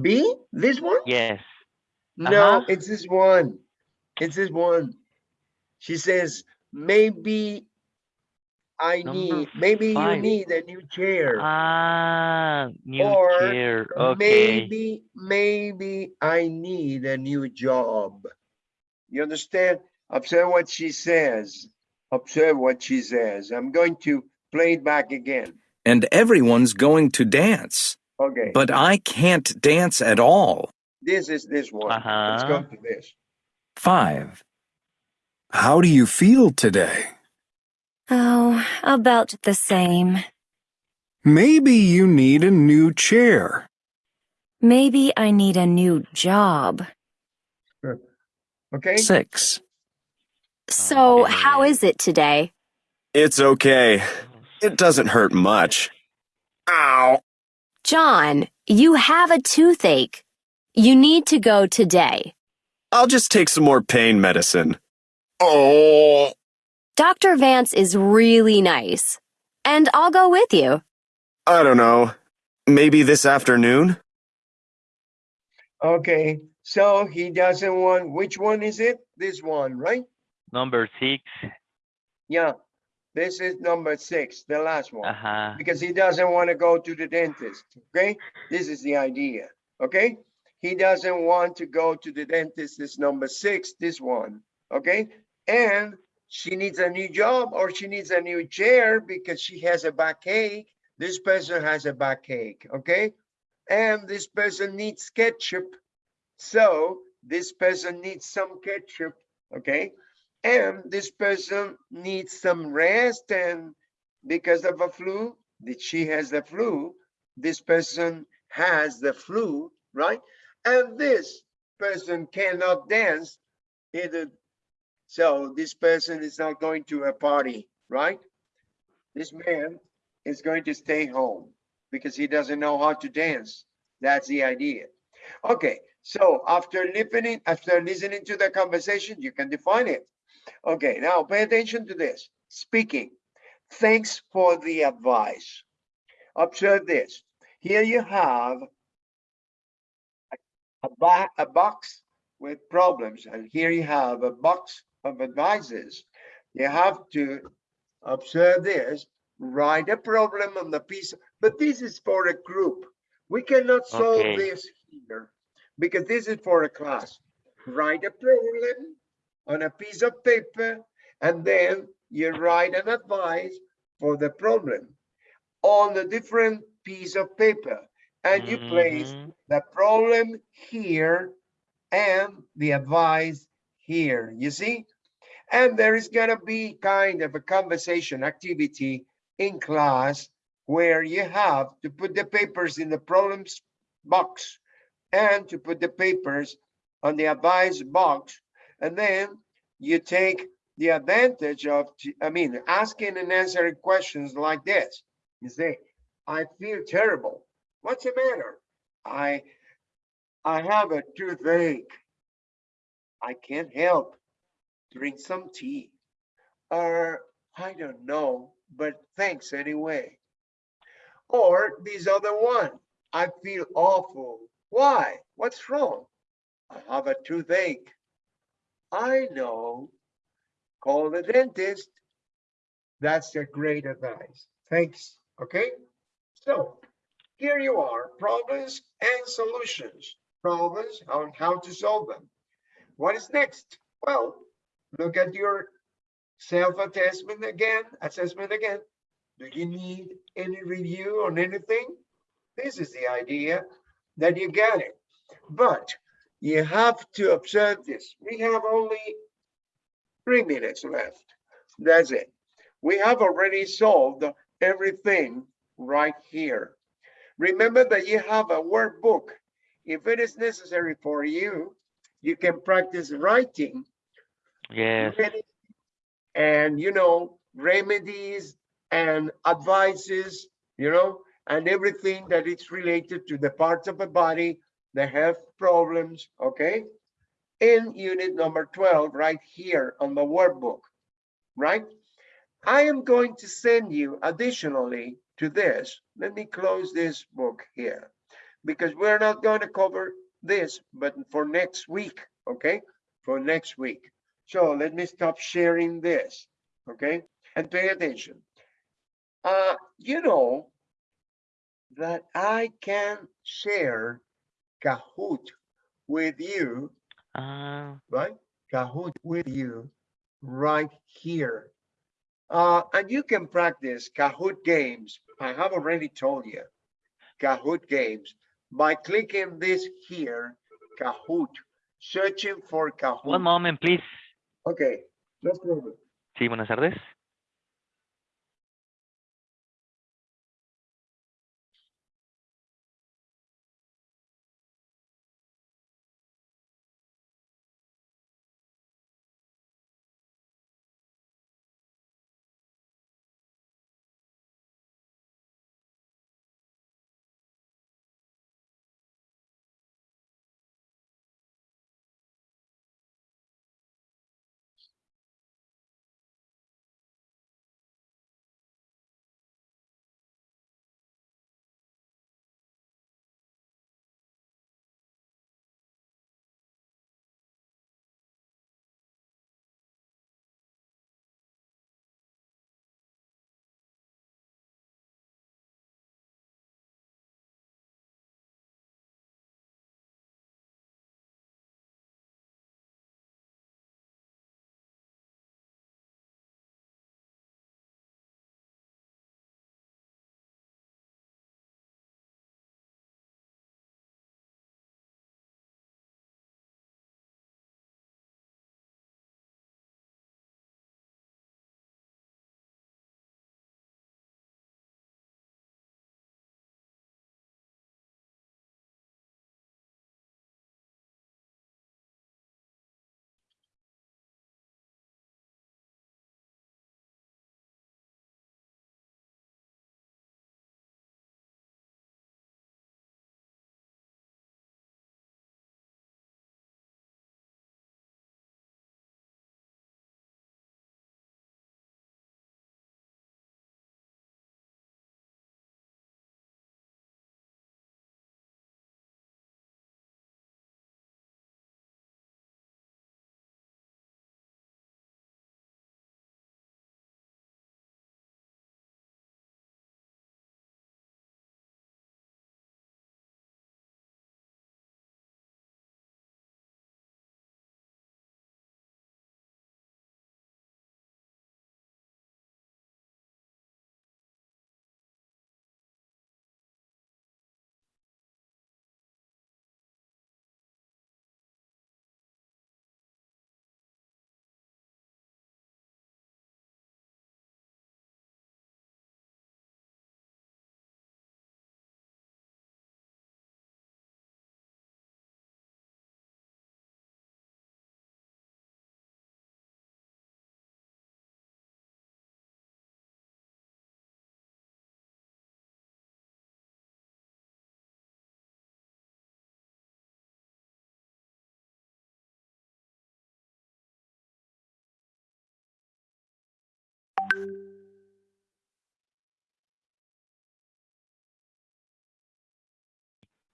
Speaker 1: B? This one?
Speaker 2: Yes.
Speaker 1: No,
Speaker 2: Uh-huh.
Speaker 1: it's this one. It's this one. She says, maybe I
Speaker 2: Number
Speaker 1: need, maybe you need a new chair.
Speaker 2: Ah, new
Speaker 1: Or
Speaker 2: chair. Okay.
Speaker 1: Maybe, maybe I need a new job. You understand? Observe what she says. Observe what she says. I'm going to play it back again.
Speaker 4: And everyone's going to dance.
Speaker 1: Okay,
Speaker 4: But I can't dance at all.
Speaker 1: this is this one. Let's go
Speaker 2: Uh-huh.
Speaker 1: to this.
Speaker 3: 5.
Speaker 6: How do you feel today?
Speaker 5: Oh, about the same.
Speaker 6: Maybe you need a new chair.
Speaker 5: Maybe I need a new job.
Speaker 1: Okay?
Speaker 3: 6.
Speaker 5: Oh, so, how
Speaker 2: Okay.
Speaker 5: is it today?
Speaker 8: It's okay. It doesn't hurt much. Ow.
Speaker 5: John, you have a toothache. You need to go today.
Speaker 8: I'll just take some more pain medicine. Oh.
Speaker 5: Dr. Vance is really nice. And I'll go with you.
Speaker 8: I don't know. Maybe this afternoon?
Speaker 1: Okay, so he doesn't want, which one is it? This one, right?
Speaker 2: Number six.
Speaker 1: Yeah, this is number six, the last one.
Speaker 2: Uh-huh.
Speaker 1: Because he doesn't want to go to the dentist, okay? This is the idea, okay? He doesn't want to go to the dentist, this number six, this one, okay? And she needs a new job or she needs a new chair because she has a backache. This person has a backache, okay? And this person needs ketchup. So this person needs some ketchup, okay? And this person needs some rest and because of a flu, that she has the flu, this person has the flu, right? And this person cannot dance either. So this person is not going to a party, right? This man is going to stay home because he doesn't know how to dance. That's the idea. Okay, so after listening, after listening to the conversation, you can define it. Okay, now pay attention to this. Speaking. Thanks for the advice. Observe this. Here you have a, a, a box with problems, and here you have a box of advices. You have to observe this, write a problem on the piece, but this is for a group. We cannot solve
Speaker 2: Okay.
Speaker 1: this here because this is for a class. Write a problem on a piece of paper and then you write an advice for the problem on a different piece of paper and you place
Speaker 2: Mhm.
Speaker 1: the problem here and the advice here, you see? And there is gonna be kind of a conversation activity in class where you have to put the papers in the problems box and to put the papers on the advice box. And then you take the advantage of, I mean, asking and answering questions like this. You say, I feel terrible. What's the matter? I, I have a toothache. I can't help. Drink some tea. Or, I don't know, but thanks anyway. Or this other one, I feel awful. Why? What's wrong? I have a toothache. I know. Call the dentist. That's a great advice. Thanks. Okay. So here you are, problems and solutions. Problems on how to solve them. What is next? Well, look at your self-assessment again, assessment again. Do you need any review on anything? This is the idea that you get it. But you have to observe this. We have only three minutes left. That's it. We have already solved everything right here. Remember that you have a workbook. If it is necessary for you, you can practice writing
Speaker 2: Yes.
Speaker 1: ready- and you know remedies and advices you know and everything that is related to the parts of the body that have problems okay in unit number 12 right here on the workbook right i am going to send you additionally to this. Let me close this book here because we're not going to cover this, but for next week, okay? For next week. So let me stop sharing this, okay? And pay attention. Uh, you know that I can share Kahoot with you,
Speaker 2: Uh,
Speaker 1: right? Kahoot with you right here. Uh, and you can practice Kahoot games. I have already told you Kahoot games by clicking this here, Kahoot, searching for Kahoot.
Speaker 2: one moment, please.
Speaker 1: Okay, no problem.
Speaker 2: Sí, buenas tardes.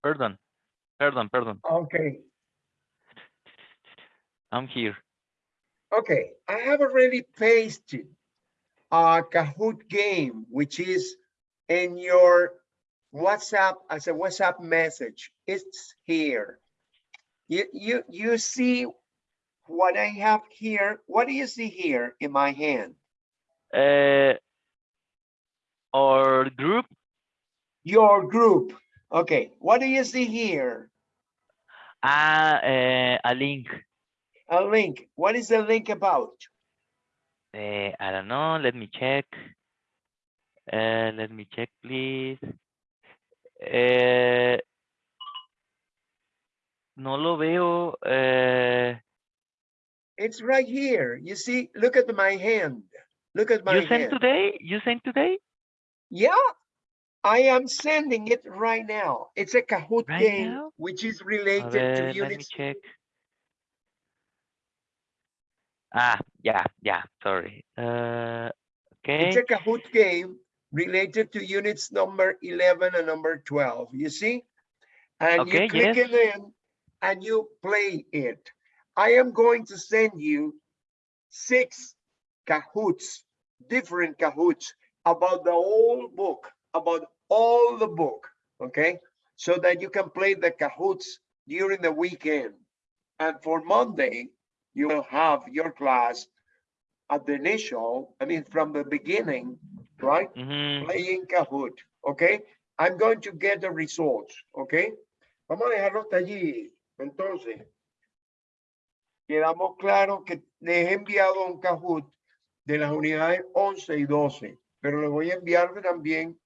Speaker 2: Pardon. Pardon, pardon.
Speaker 1: Okay,
Speaker 2: I'm here.
Speaker 1: okay. I have already pasted a Kahoot game, which is in your WhatsApp as a WhatsApp message. It's here. You, you, you see what I have here? What do you see here in my hand?
Speaker 2: Uh, our group,
Speaker 1: Your group. Okay, what do you see here?
Speaker 2: ah, uh, a link.
Speaker 1: A link. What is the link about?
Speaker 2: Uh, I don't know. Let me check. Uh, let me check, please. Uh, no lo veo. Uh,
Speaker 1: It's right here. You see, look at my hand. Look at my hand.
Speaker 2: you sent today? You sent today?
Speaker 1: Yeah, I am sending it right now. It's a Kahoot
Speaker 2: Right
Speaker 1: game,
Speaker 2: now?
Speaker 1: which is related
Speaker 2: ver,
Speaker 1: to
Speaker 2: let me
Speaker 1: units.
Speaker 2: check. Ah, yeah, yeah, sorry. Uh,
Speaker 1: It's
Speaker 2: okay.
Speaker 1: a Kahoot game related to units number 11 and number 12. You see? And
Speaker 2: Okay,
Speaker 1: you click
Speaker 2: yes.
Speaker 1: it in and you play it. I am going to send you six Kahoots, different Kahoots about the whole book, about all the book, okay? So that you can play the Kahoots during the weekend. And for Monday, you will have your class at the initial, I mean, from the beginning, right?
Speaker 2: Mhm.
Speaker 1: Playing Kahoot, okay? I'm going to get the results, okay? Vamos a dejarlo hasta allí. Entonces, quedamos claros que les he enviado un Kahoot de las unidades 11 y 12, pero le voy a enviar también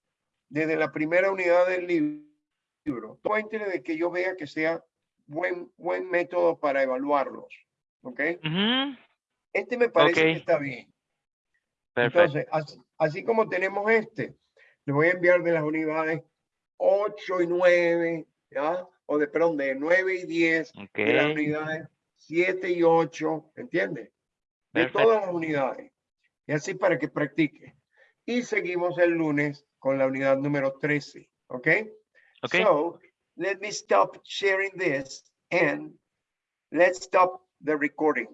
Speaker 1: desde la primera unidad del libro. Todo de que yo vea que sea buen, buen método para evaluarlos, ¿ok?
Speaker 2: Mhm.
Speaker 1: Este me parece que
Speaker 2: Ok.
Speaker 1: está bien.
Speaker 2: Perfect.
Speaker 1: Entonces, así, así como tenemos este, le voy a enviar de las unidades 8 y 9, ¿ya? O de, perdón, de 9 y 10, de las
Speaker 2: Okay.
Speaker 1: unidades 7 y 8, ¿entiendes? De todas las unidades. Y así para que practique. Y seguimos el lunes con la unidad número 13, ¿ok?
Speaker 2: Okay.
Speaker 1: So, let me stop sharing this and let's stop the recording.